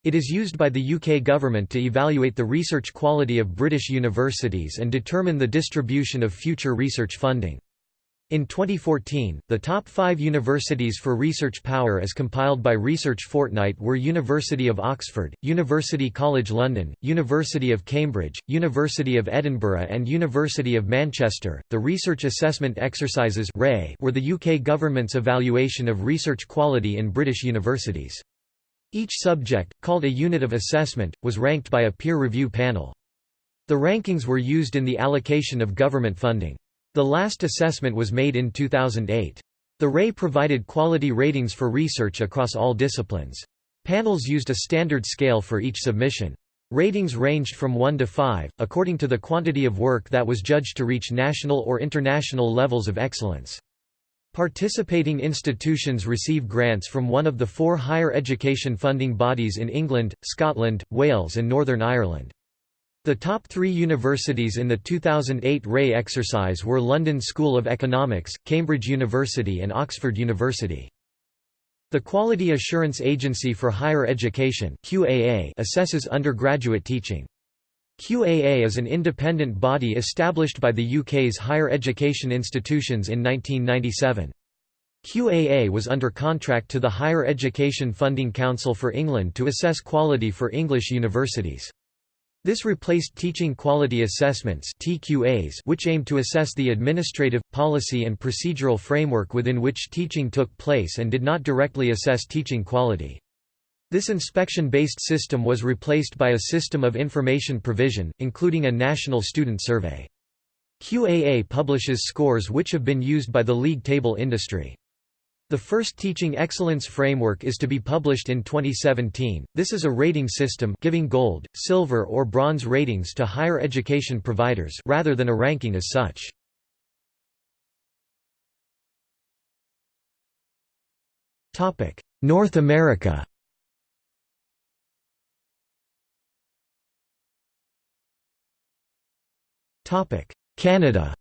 [SPEAKER 1] It is used by the UK government to evaluate the research quality of British universities and determine the distribution of future research funding. In 2014, the top five universities for research power as compiled by Research Fortnight were University of Oxford, University College London, University of Cambridge, University of Edinburgh, and University of Manchester. The Research Assessment Exercises were the UK government's evaluation of research quality in British universities. Each subject, called a unit of assessment, was ranked by a peer review panel. The rankings were used in the allocation of government funding. The last assessment was made in 2008. The RAE provided quality ratings for research across all disciplines. Panels used a standard scale for each submission. Ratings ranged from 1 to 5, according to the quantity of work that was judged to reach national or international levels of excellence. Participating institutions receive grants from one of the four higher education funding bodies in England, Scotland, Wales and Northern Ireland. The top three universities in the 2008 RAE exercise were London School of Economics, Cambridge University and Oxford University. The Quality Assurance Agency for Higher Education QAA assesses undergraduate teaching. QAA is an independent body established by the UK's higher education institutions in 1997. QAA was under contract to the Higher Education Funding Council for England to assess quality for English universities. This replaced Teaching Quality Assessments which aimed to assess the administrative, policy and procedural framework within which teaching took place and did not directly assess teaching quality. This inspection-based system was replaced by a system of information provision, including a national student survey. QAA publishes scores which have been used by the league table industry. The first Teaching Excellence Framework is to be published in 2017. This is a rating system giving gold, silver or bronze ratings to higher education providers rather than a ranking as such. Topic: North America. Topic: Canada.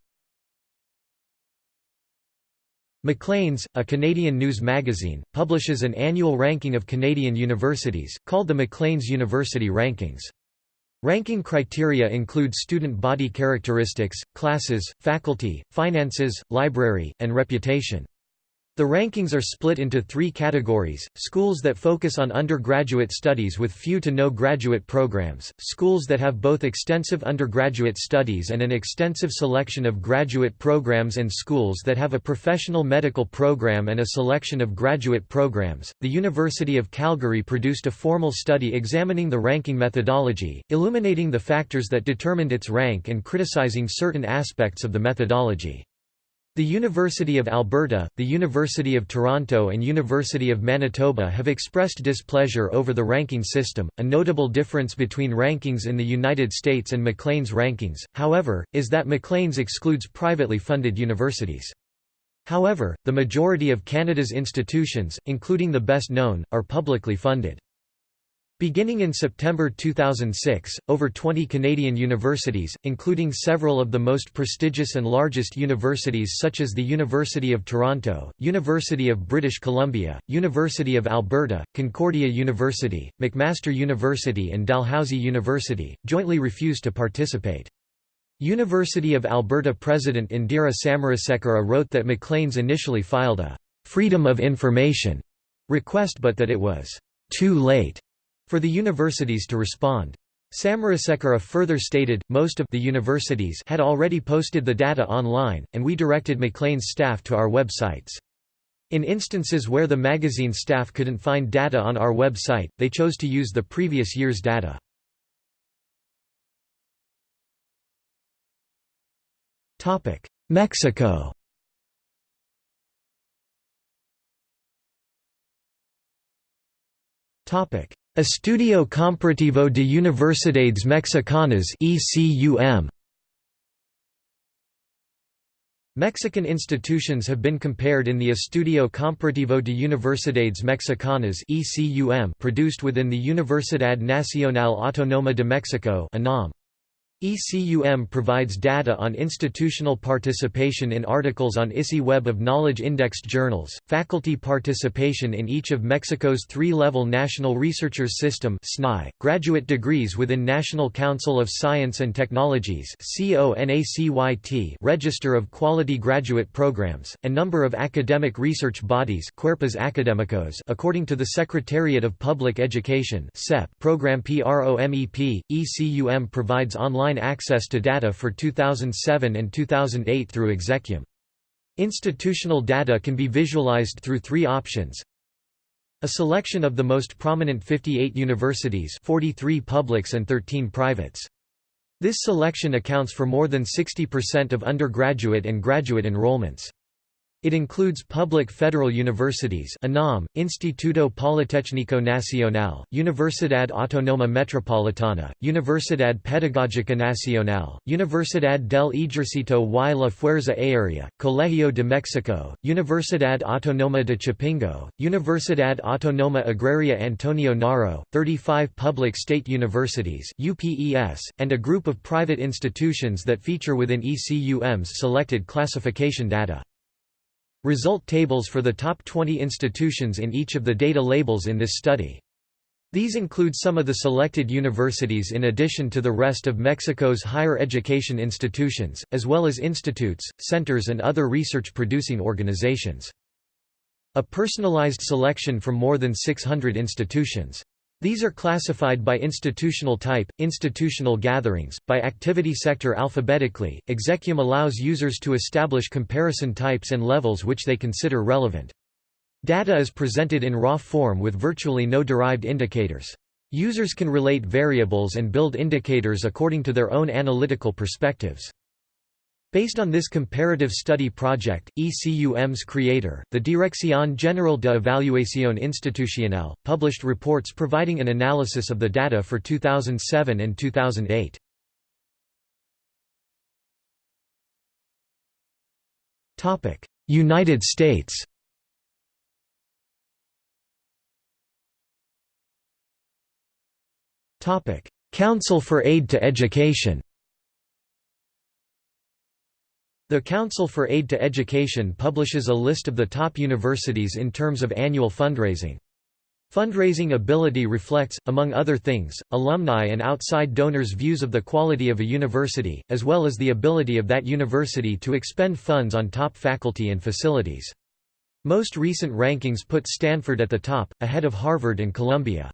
[SPEAKER 1] Maclean's, a Canadian news magazine, publishes an annual ranking of Canadian universities, called the Maclean's University Rankings. Ranking criteria include student body characteristics, classes, faculty, finances, library, and reputation. The rankings are split into three categories, schools that focus on undergraduate studies with few to no graduate programs, schools that have both extensive undergraduate studies and an extensive selection of graduate programs and schools that have a professional medical program and a selection of graduate programs. The University of Calgary produced a formal study examining the ranking methodology, illuminating the factors that determined its rank and criticizing certain aspects of the methodology. The University of Alberta, the University of Toronto and University of Manitoba have expressed displeasure over the ranking system. A notable difference between rankings in the United States and Maclean's rankings, however, is that Maclean's excludes privately funded universities. However, the majority of Canada's institutions, including the best known, are publicly funded. Beginning in September 2006, over 20 Canadian universities, including several of the most prestigious and largest universities such as the University of Toronto, University of British Columbia, University of Alberta, Concordia University, McMaster University and Dalhousie University, jointly refused to participate. University of Alberta President Indira Samarasekera wrote that Maclean's initially filed a «freedom of information» request but that it was «too late» for the universities to respond. Samarasekera further stated, most of the universities had already posted the data online, and we directed Maclean's staff to our websites. In instances where the magazine staff couldn't find data on our website, they chose to use the previous year's data. Mexico Estudio Comparativo de Universidades Mexicanas ECUM Mexican institutions have been compared in the Estudio Comparativo de Universidades Mexicanas ECUM produced within the Universidad Nacional Autónoma de Mexico (UNAM). ECUM provides data on institutional participation in articles on ISI Web of Knowledge indexed journals, faculty participation in each of Mexico's three-level National Researchers System graduate degrees within National Council of Science and Technologies Register of Quality Graduate Programs, and number of academic research bodies Académicos according to the Secretariat of Public Education program PROMEP, ECUM provides online online access to data for 2007 and 2008 through ExECUM. Institutional data can be visualized through three options. A selection of the most prominent 58 universities 43 publics and 13 privates. This selection accounts for more than 60% of undergraduate and graduate enrollments. It includes public federal universities UNAM, Instituto Politécnico Nacional, Universidad Autónoma Metropolitana, Universidad Pedagógica Nacional, Universidad del Ejército y la Fuerza Aérea, Colegio de México, Universidad Autónoma de Chapingo, Universidad Autónoma Agraria Antonio Narro, 35 public state universities UPES, and a group of private institutions that feature within ECUM's selected classification data. Result tables for the top 20 institutions in each of the data labels in this study. These include some of the selected universities in addition to the rest of Mexico's higher education institutions, as well as institutes, centers and other research-producing organizations. A personalized selection from more than 600 institutions. These are classified by institutional type, institutional gatherings, by activity sector alphabetically. ExECUM allows users to establish comparison types and levels which they consider relevant. Data is presented in raw form with virtually no derived indicators. Users can relate variables and build indicators according to their own analytical perspectives. Based on this comparative study project, ECUM's creator, the Dirección General de Evaluación Institucional, published reports providing an analysis of the data for 2007 and 2008. United States Council for Aid to Education The Council for Aid to Education publishes a list of the top universities in terms of annual fundraising. Fundraising ability reflects, among other things, alumni and outside donors' views of the quality of a university, as well as the ability of that university to expend funds on top faculty and facilities. Most recent rankings put Stanford at the top, ahead of Harvard and Columbia.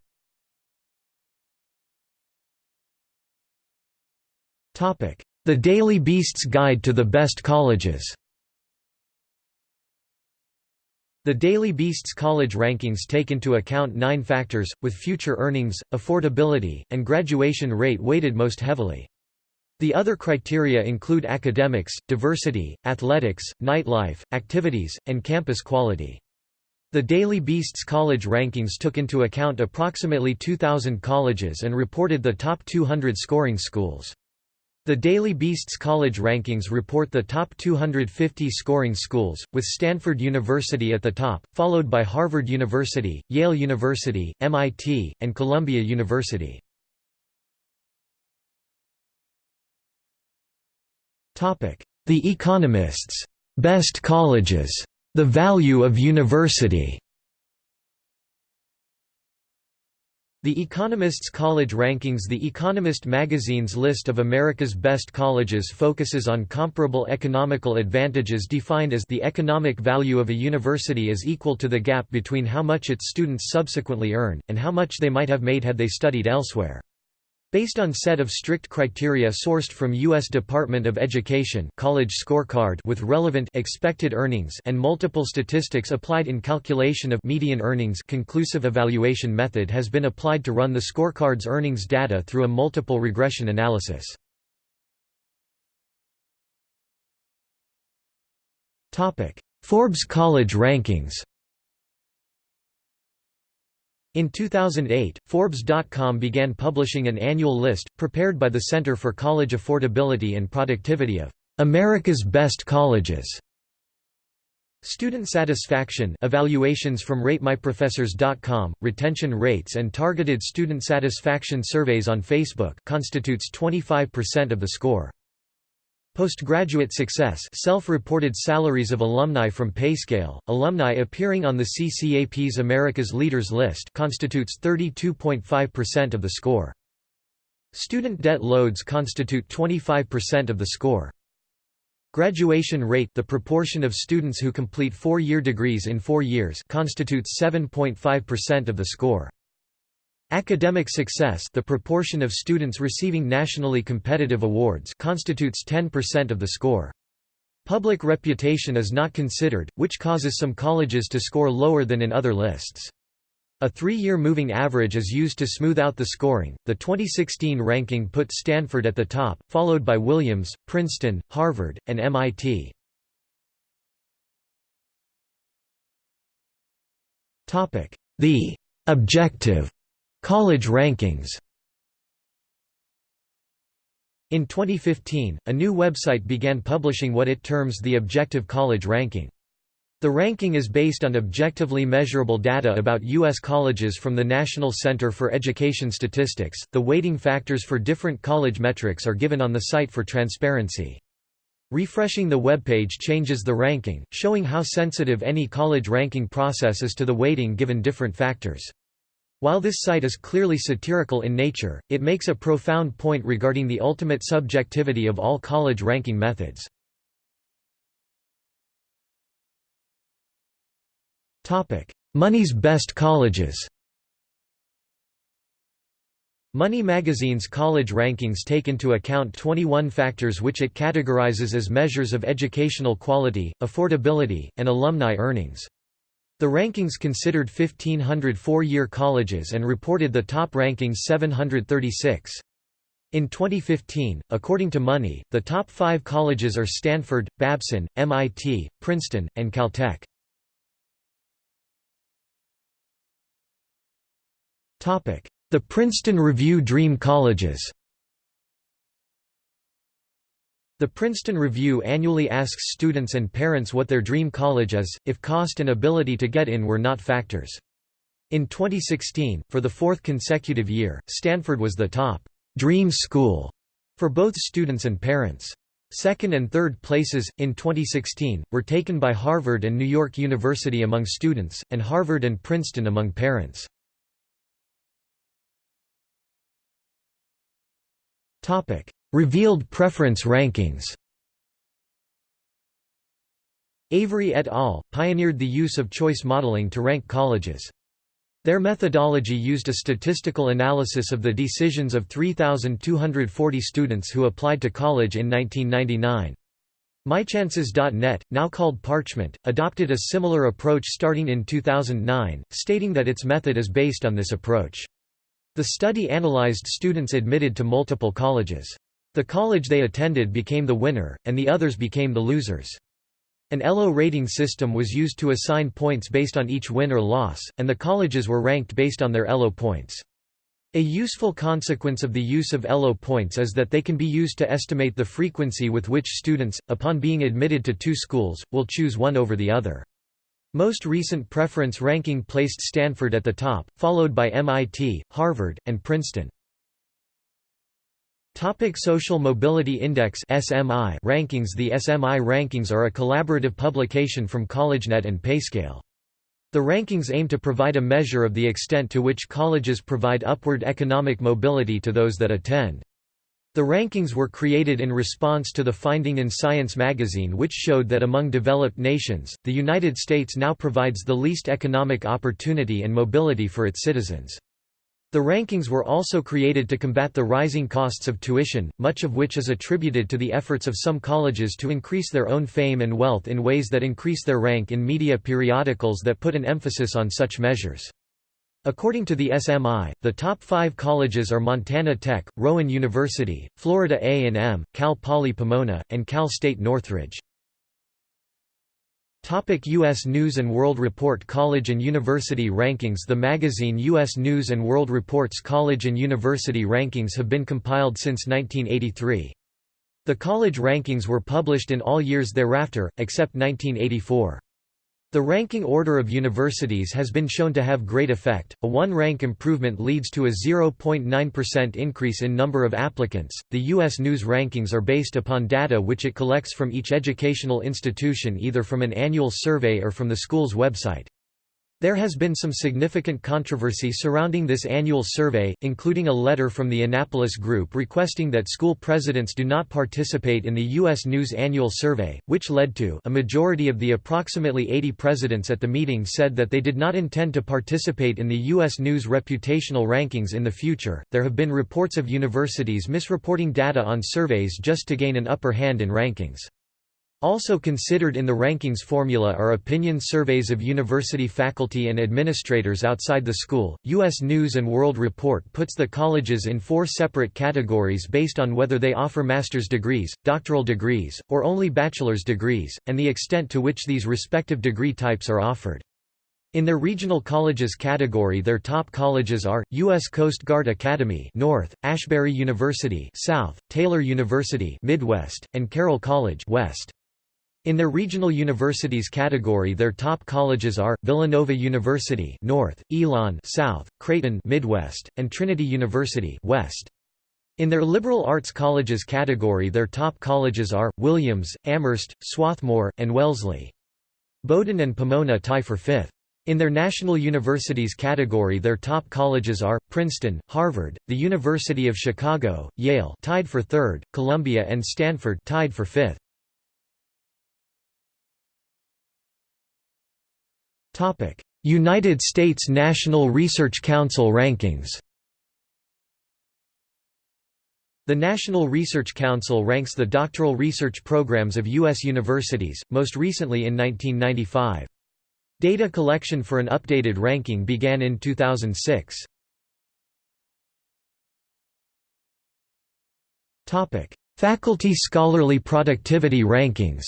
[SPEAKER 1] The Daily Beast's Guide to the Best Colleges The Daily Beast's college rankings take into account nine factors, with future earnings, affordability, and graduation rate weighted most heavily. The other criteria include academics, diversity, athletics, nightlife, activities, and campus quality. The Daily Beast's college rankings took into account approximately 2,000 colleges and reported the top 200 scoring schools. The Daily Beast's college rankings report the top 250 scoring schools, with Stanford University at the top, followed by Harvard University, Yale University, MIT, and Columbia University. The Economist's Best Colleges. The Value of University The Economist's College Rankings The Economist magazine's list of America's best colleges focuses on comparable economical advantages defined as the economic value of a university is equal to the gap between how much its students subsequently earn, and how much they might have made had they studied elsewhere. Based on set of strict criteria sourced from U.S. Department of Education college scorecard with relevant expected earnings and multiple statistics applied in calculation of median earnings conclusive evaluation method has been applied to run the scorecard's earnings data through a multiple regression analysis. Forbes College Rankings in 2008, Forbes.com began publishing an annual list, prepared by the Center for College Affordability and Productivity of America's Best Colleges. Student satisfaction evaluations from RateMyProfessors.com, retention rates and targeted student satisfaction surveys on Facebook constitutes 25% of the score. Postgraduate success self-reported salaries of alumni from PayScale, alumni appearing on the CCAP's America's Leaders list constitutes 32.5% of the score. Student debt loads constitute 25% of the score. Graduation rate the proportion of students who complete four-year degrees in four years constitutes 7.5% of the score. Academic success the proportion of students receiving nationally competitive awards constitutes 10% of the score. Public reputation is not considered, which causes some colleges to score lower than in other lists. A three-year moving average is used to smooth out the scoring. The 2016 ranking put Stanford at the top, followed by Williams, Princeton, Harvard, and MIT. Topic: The objective College rankings In 2015, a new website began publishing what it terms the Objective College Ranking. The ranking is based on objectively measurable data about U.S. colleges from the National Center for Education Statistics. The weighting factors for different college metrics are given on the site for transparency. Refreshing the webpage changes the ranking, showing how sensitive any college ranking process is to the weighting given different factors. While this site is clearly satirical in nature, it makes a profound point regarding the ultimate subjectivity of all college ranking methods. Money's best colleges Money magazine's college rankings take into account 21 factors which it categorizes as measures of educational quality, affordability, and alumni earnings. The rankings considered 1,500 four-year colleges and reported the top rankings 736. In 2015, according to Money, the top five colleges are Stanford, Babson, MIT, Princeton, and Caltech. The Princeton Review Dream Colleges the Princeton Review annually asks students and parents what their dream college is, if cost and ability to get in were not factors. In 2016, for the fourth consecutive year, Stanford was the top dream school for both students and parents. Second and third places, in 2016, were taken by Harvard and New York University among students, and Harvard and Princeton among parents. Revealed preference rankings Avery et al. pioneered the use of choice modeling to rank colleges. Their methodology used a statistical analysis of the decisions of 3,240 students who applied to college in 1999. MyChances.net, now called Parchment, adopted a similar approach starting in 2009, stating that its method is based on this approach. The study analyzed students admitted to multiple colleges. The college they attended became the winner, and the others became the losers. An ELO rating system was used to assign points based on each win or loss, and the colleges were ranked based on their ELO points. A useful consequence of the use of ELO points is that they can be used to estimate the frequency with which students, upon being admitted to two schools, will choose one over the other. Most recent preference ranking placed Stanford at the top, followed by MIT, Harvard, and Princeton. Topic Social Mobility Index SMI rankings The SMI rankings are a collaborative publication from CollegeNet and Payscale. The rankings aim to provide a measure of the extent to which colleges provide upward economic mobility to those that attend. The rankings were created in response to the finding in Science magazine which showed that among developed nations, the United States now provides the least economic opportunity and mobility for its citizens. The rankings were also created to combat the rising costs of tuition, much of which is attributed to the efforts of some colleges to increase their own fame and wealth in ways that increase their rank in media periodicals that put an emphasis on such measures. According to the SMI, the top five colleges are Montana Tech, Rowan University, Florida A&M, Cal Poly Pomona, and Cal State Northridge. Topic U.S. News & World Report College and University Rankings The magazine U.S. News & World Report's college and university rankings have been compiled since 1983. The college rankings were published in all years thereafter, except 1984. The ranking order of universities has been shown to have great effect. A one rank improvement leads to a 0.9% increase in number of applicants. The U.S. News rankings are based upon data which it collects from each educational institution either from an annual survey or from the school's website. There has been some significant controversy surrounding this annual survey, including a letter from the Annapolis Group requesting that school presidents do not participate in the U.S. News Annual Survey, which led to a majority of the approximately 80 presidents at the meeting said that they did not intend to participate in the U.S. News reputational rankings in the future. There have been reports of universities misreporting data on surveys just to gain an upper hand in rankings. Also considered in the rankings formula are opinion surveys of university faculty and administrators outside the school. U.S. News and World Report puts the colleges in four separate categories based on whether they offer master's degrees, doctoral degrees, or only bachelor's degrees, and the extent to which these respective degree types are offered. In their regional colleges category their top colleges are, U.S. Coast Guard Academy North, Asbury University South, Taylor University Midwest, and Carroll College West. In their regional universities category their top colleges are, Villanova University North, Elon South, Creighton Midwest, and Trinity University West. In their liberal arts colleges category their top colleges are, Williams, Amherst, Swarthmore, and Wellesley. Bowdoin and Pomona tie for fifth. In their national universities category their top colleges are, Princeton, Harvard, the University of Chicago, Yale tied for third, Columbia and Stanford tied for fifth. United States National Research Council rankings The National Research Council ranks the doctoral research programs of U.S. universities, most recently in 1995. Data collection for an updated ranking began in 2006. Faculty scholarly productivity rankings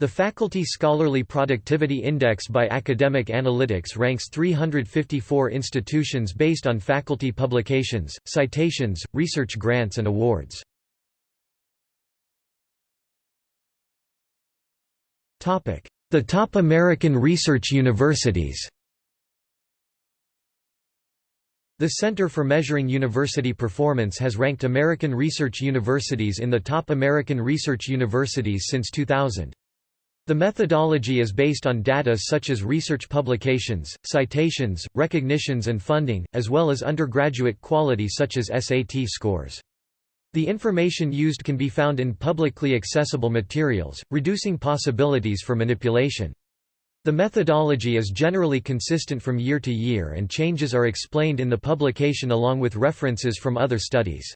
[SPEAKER 1] the Faculty Scholarly Productivity Index by Academic Analytics ranks 354 institutions based on faculty publications, citations, research grants and awards. The top American research universities The Center for Measuring University Performance has ranked American research universities in the top American research universities since 2000. The methodology is based on data such as research publications, citations, recognitions and funding, as well as undergraduate quality such as SAT scores. The information used can be found in publicly accessible materials, reducing possibilities for manipulation. The methodology is generally consistent from year to year and changes are explained in the publication along with references from other studies.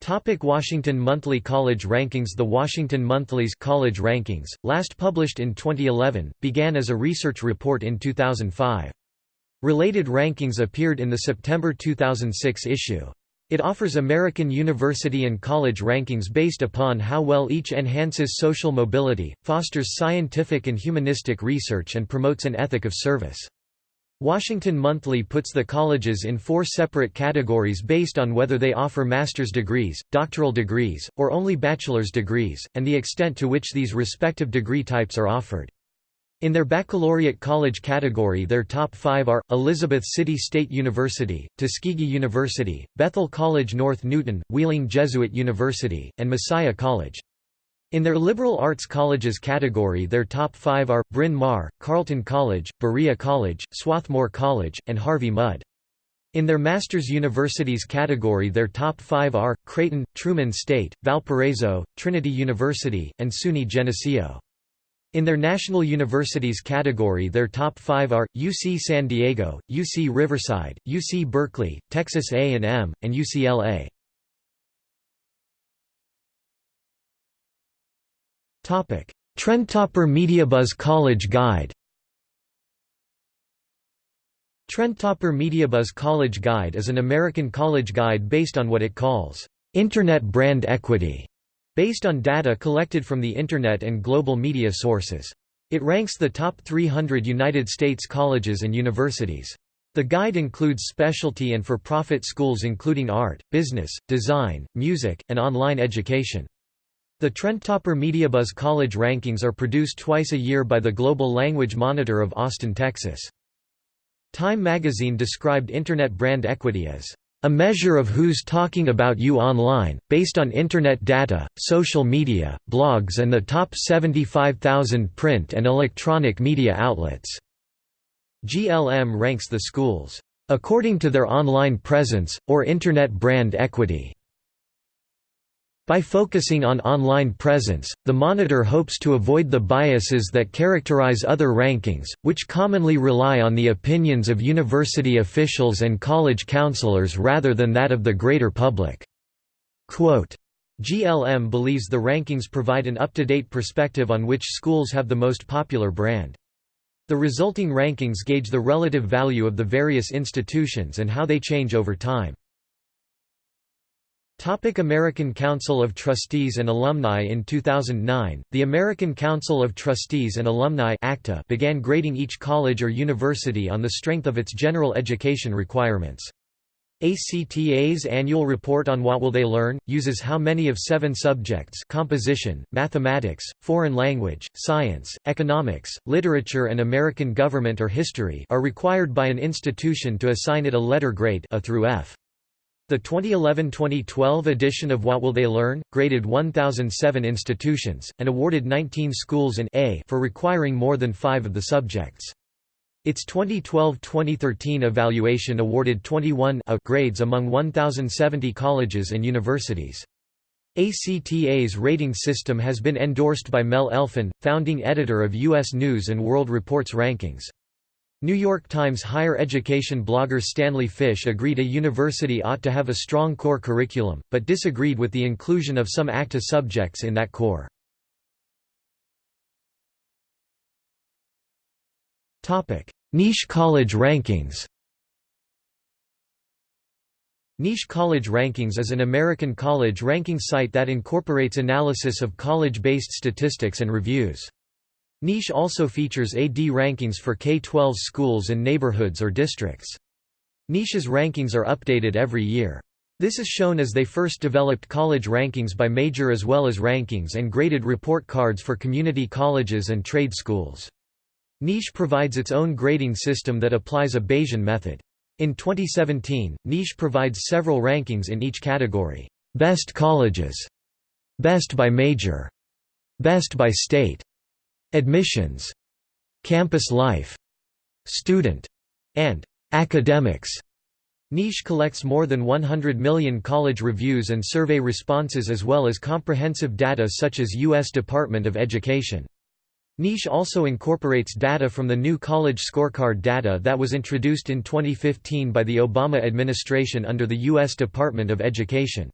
[SPEAKER 1] Topic Washington Monthly College Rankings The Washington Monthly's College Rankings, last published in 2011, began as a research report in 2005. Related rankings appeared in the September 2006 issue. It offers American university and college rankings based upon how well each enhances social mobility, fosters scientific and humanistic research and promotes an ethic of service. Washington Monthly puts the colleges in four separate categories based on whether they offer master's degrees, doctoral degrees, or only bachelor's degrees, and the extent to which these respective degree types are offered. In their baccalaureate college category their top five are, Elizabeth City State University, Tuskegee University, Bethel College North Newton, Wheeling Jesuit University, and Messiah College. In their liberal arts colleges category their top five are, Bryn Mawr, Carleton College, Berea College, Swarthmore College, and Harvey Mudd. In their master's universities category their top five are, Creighton, Truman State, Valparaiso, Trinity University, and SUNY Geneseo. In their national universities category their top five are, UC San Diego, UC Riverside, UC Berkeley, Texas A&M, and UCLA. Trendtopper MediaBuzz College Guide Trendtopper MediaBuzz College Guide is an American college guide based on what it calls, "...internet brand equity." Based on data collected from the Internet and global media sources. It ranks the top 300 United States colleges and universities. The guide includes specialty and for-profit schools including art, business, design, music, and online education. The Trendtopper MediaBuzz College rankings are produced twice a year by the Global Language Monitor of Austin, Texas. Time magazine described Internet brand equity as a measure of who's talking about you online, based on Internet data, social media, blogs and the top 75,000 print and electronic media outlets. GLM ranks the schools, according to their online presence, or Internet brand equity. By focusing on online presence, the monitor hopes to avoid the biases that characterize other rankings, which commonly rely on the opinions of university officials and college counselors rather than that of the greater public. Quote, GLM believes the rankings provide an up-to-date perspective on which schools have the most popular brand. The resulting rankings gauge the relative value of the various institutions and how they change over time. Topic American Council of Trustees and Alumni In 2009, the American Council of Trustees and Alumni ACTA began grading each college or university on the strength of its general education requirements. ACTA's annual report on What Will They Learn? uses how many of seven subjects composition, mathematics, foreign language, science, economics, literature and American government or history are required by an institution to assign it a letter grade a through F. The 2011–2012 edition of What Will They Learn? graded 1,007 institutions, and awarded 19 schools an A for requiring more than five of the subjects. Its 2012–2013 evaluation awarded 21 A grades among 1,070 colleges and universities. ACTA's rating system has been endorsed by Mel Elfin, founding editor of U.S. News & World Report's rankings. New York Times higher education blogger Stanley Fish agreed a university ought to have a strong core curriculum, but disagreed with the inclusion of some ACTA subjects in that core. Niche college rankings Niche College Rankings is an American college ranking site that incorporates analysis of college-based statistics and reviews. Niche also features AD rankings for K-12 schools and neighborhoods or districts. Niche's rankings are updated every year. This is shown as they first developed college rankings by major as well as rankings and graded report cards for community colleges and trade schools. Niche provides its own grading system that applies a Bayesian method. In 2017, Niche provides several rankings in each category. Best colleges, Best by major, Best by state, Admissions, Campus life, Student, and Academics. Niche collects more than 100 million college reviews and survey responses as well as comprehensive data such as U.S. Department of Education. Niche also incorporates data from the new College Scorecard data that was introduced in 2015 by the Obama administration under the U.S. Department of Education.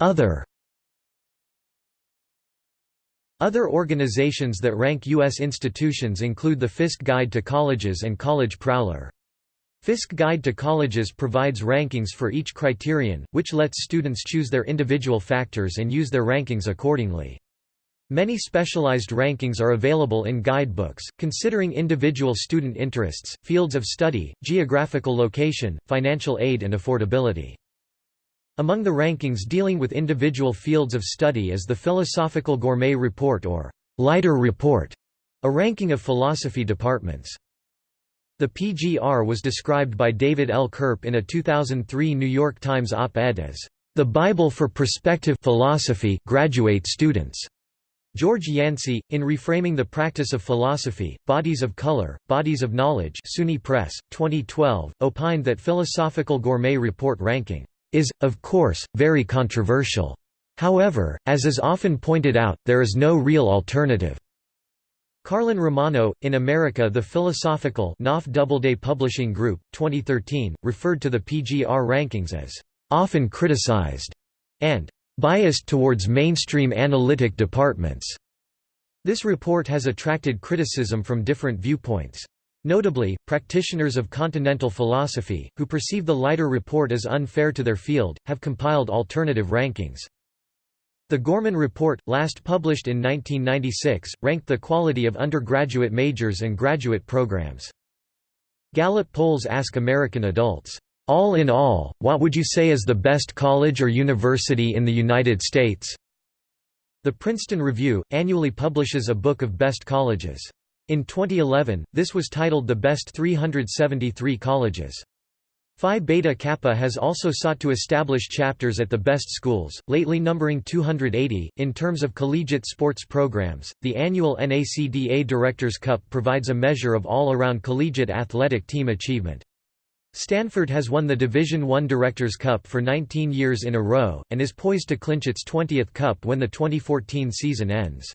[SPEAKER 1] Other Other organizations that rank U.S. institutions include the Fiske Guide to Colleges and College Prowler. Fiske Guide to Colleges provides rankings for each criterion, which lets students choose their individual factors and use their rankings accordingly. Many specialized rankings are available in guidebooks, considering individual student interests, fields of study, geographical location, financial aid and affordability. Among the rankings dealing with individual fields of study is the Philosophical Gourmet Report or Leiter Report, a ranking of philosophy departments. The PGR was described by David L. Kirp in a 2003 New York Times op-ed as the Bible for prospective philosophy graduate students. George Yancey, in reframing the practice of philosophy, Bodies of Color, Bodies of Knowledge SUNY Press, 2012, opined that Philosophical Gourmet Report ranking is, of course, very controversial. However, as is often pointed out, there is no real alternative. Carlin Romano, in America The Philosophical Knopf Doubleday Publishing Group, 2013, referred to the PGR rankings as often criticized and biased towards mainstream analytic departments. This report has attracted criticism from different viewpoints. Notably, practitioners of continental philosophy, who perceive the Leiter report as unfair to their field, have compiled alternative rankings. The Gourman Report, last published in 1996, ranked the quality of undergraduate majors and graduate programs. Gallup polls ask American adults, "'All in all, what would you say is the best college or university in the United States?' The Princeton Review, annually publishes a book of best colleges. In 2011, this was titled The Best 373 Colleges. Phi Beta Kappa has also sought to establish chapters at the best schools, lately numbering 280. In terms of collegiate sports programs, the annual NACDA Directors' Cup provides a measure of all around collegiate athletic team achievement. Stanford has won the Division I Directors' Cup for 19 years in a row, and is poised to clinch its 20th cup when the 2014 season ends.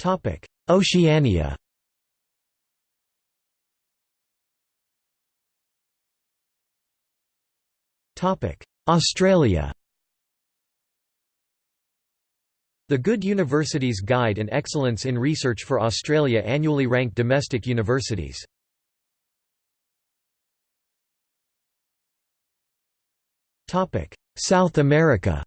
[SPEAKER 1] Topic: Oceania. Topic: Australia. The Good Universities Guide and Excellence in Research for Australia annually rank domestic universities. South America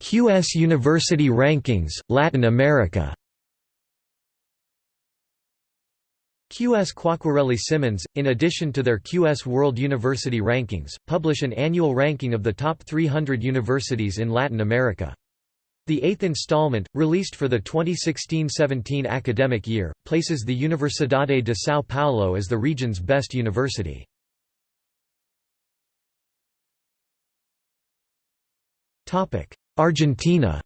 [SPEAKER 1] QS University Rankings, Latin America QS Quacquarelli Symonds, in addition to their QS World University Rankings, publish an annual ranking of the top 300 universities in Latin America. The eighth installment, released for the 2016–17 academic year, places the Universidade de São Paulo as the region's best university. Argentina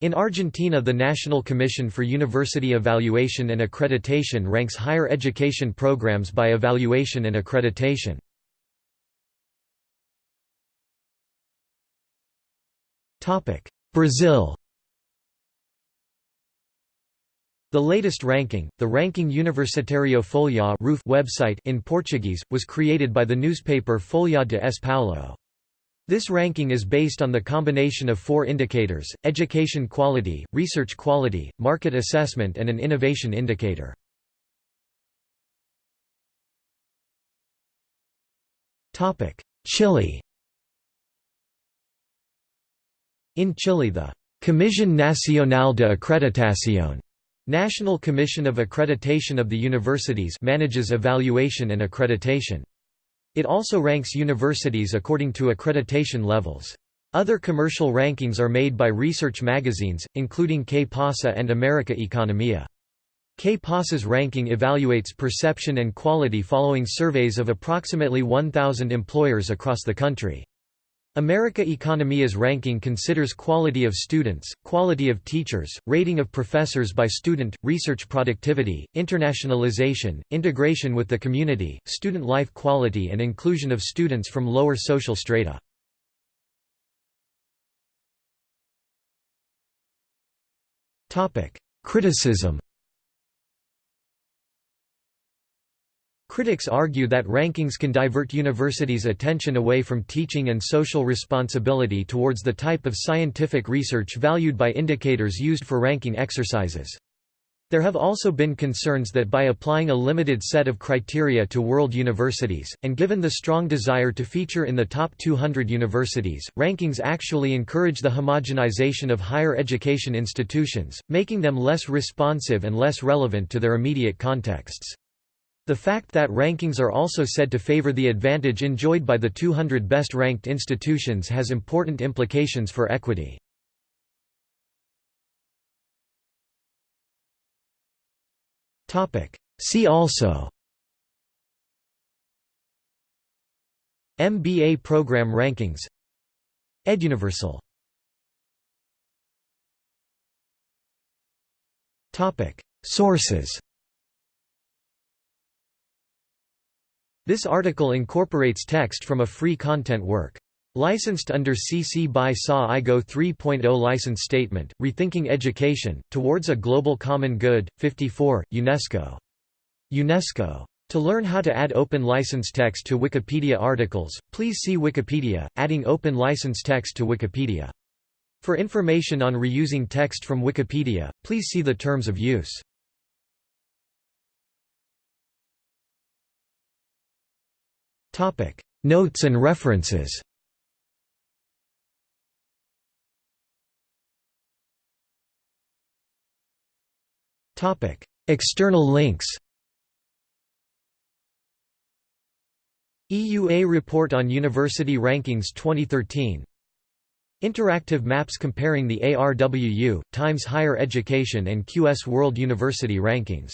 [SPEAKER 1] In Argentina the National Commission for University Evaluation and Accreditation ranks higher education programs by evaluation and accreditation. Brazil The latest ranking, the Ranking Universitário Folha website in Portuguese, was created by the newspaper Folha de S. Paulo. This ranking is based on the combination of four indicators, education quality, research quality, market assessment and an innovation indicator. Chile In Chile the Comisión Nacional de Acreditación National Commission of Accreditation of the Universities manages evaluation and accreditation. It also ranks universities according to accreditation levels. Other commercial rankings are made by research magazines, including Que Pasa and America Economia. Que Pasa's ranking evaluates perception and quality following surveys of approximately 1,000 employers across the country. America Economia's ranking considers quality of students, quality of teachers, rating of professors by student, research productivity, internationalization, integration with the community, student life quality and inclusion of students from lower social strata. Criticism Critics argue that rankings can divert universities' attention away from teaching and social responsibility towards the type of scientific research valued by indicators used for ranking exercises. There have also been concerns that by applying a limited set of criteria to world universities, and given the strong desire to feature in the top 200 universities, rankings actually encourage the homogenization of higher education institutions, making them less responsive and less relevant to their immediate contexts. The fact that rankings are also said to favor the advantage enjoyed by the 200 best-ranked institutions has important implications for equity. See also MBA program rankings EdUniversal Sources This article incorporates text from a free content work. Licensed under CC by SA IGO 3.0 License Statement, Rethinking Education, Towards a Global Common Good, 54, UNESCO. UNESCO. To learn how to add open license text to Wikipedia articles, please see Wikipedia, Adding Open License Text to Wikipedia. For information on reusing text from Wikipedia, please see the Terms of Use. Notes and references. External links. EUA Report on University Rankings 2013 Interactive maps comparing the ARWU, Times Higher Education and QS World University Rankings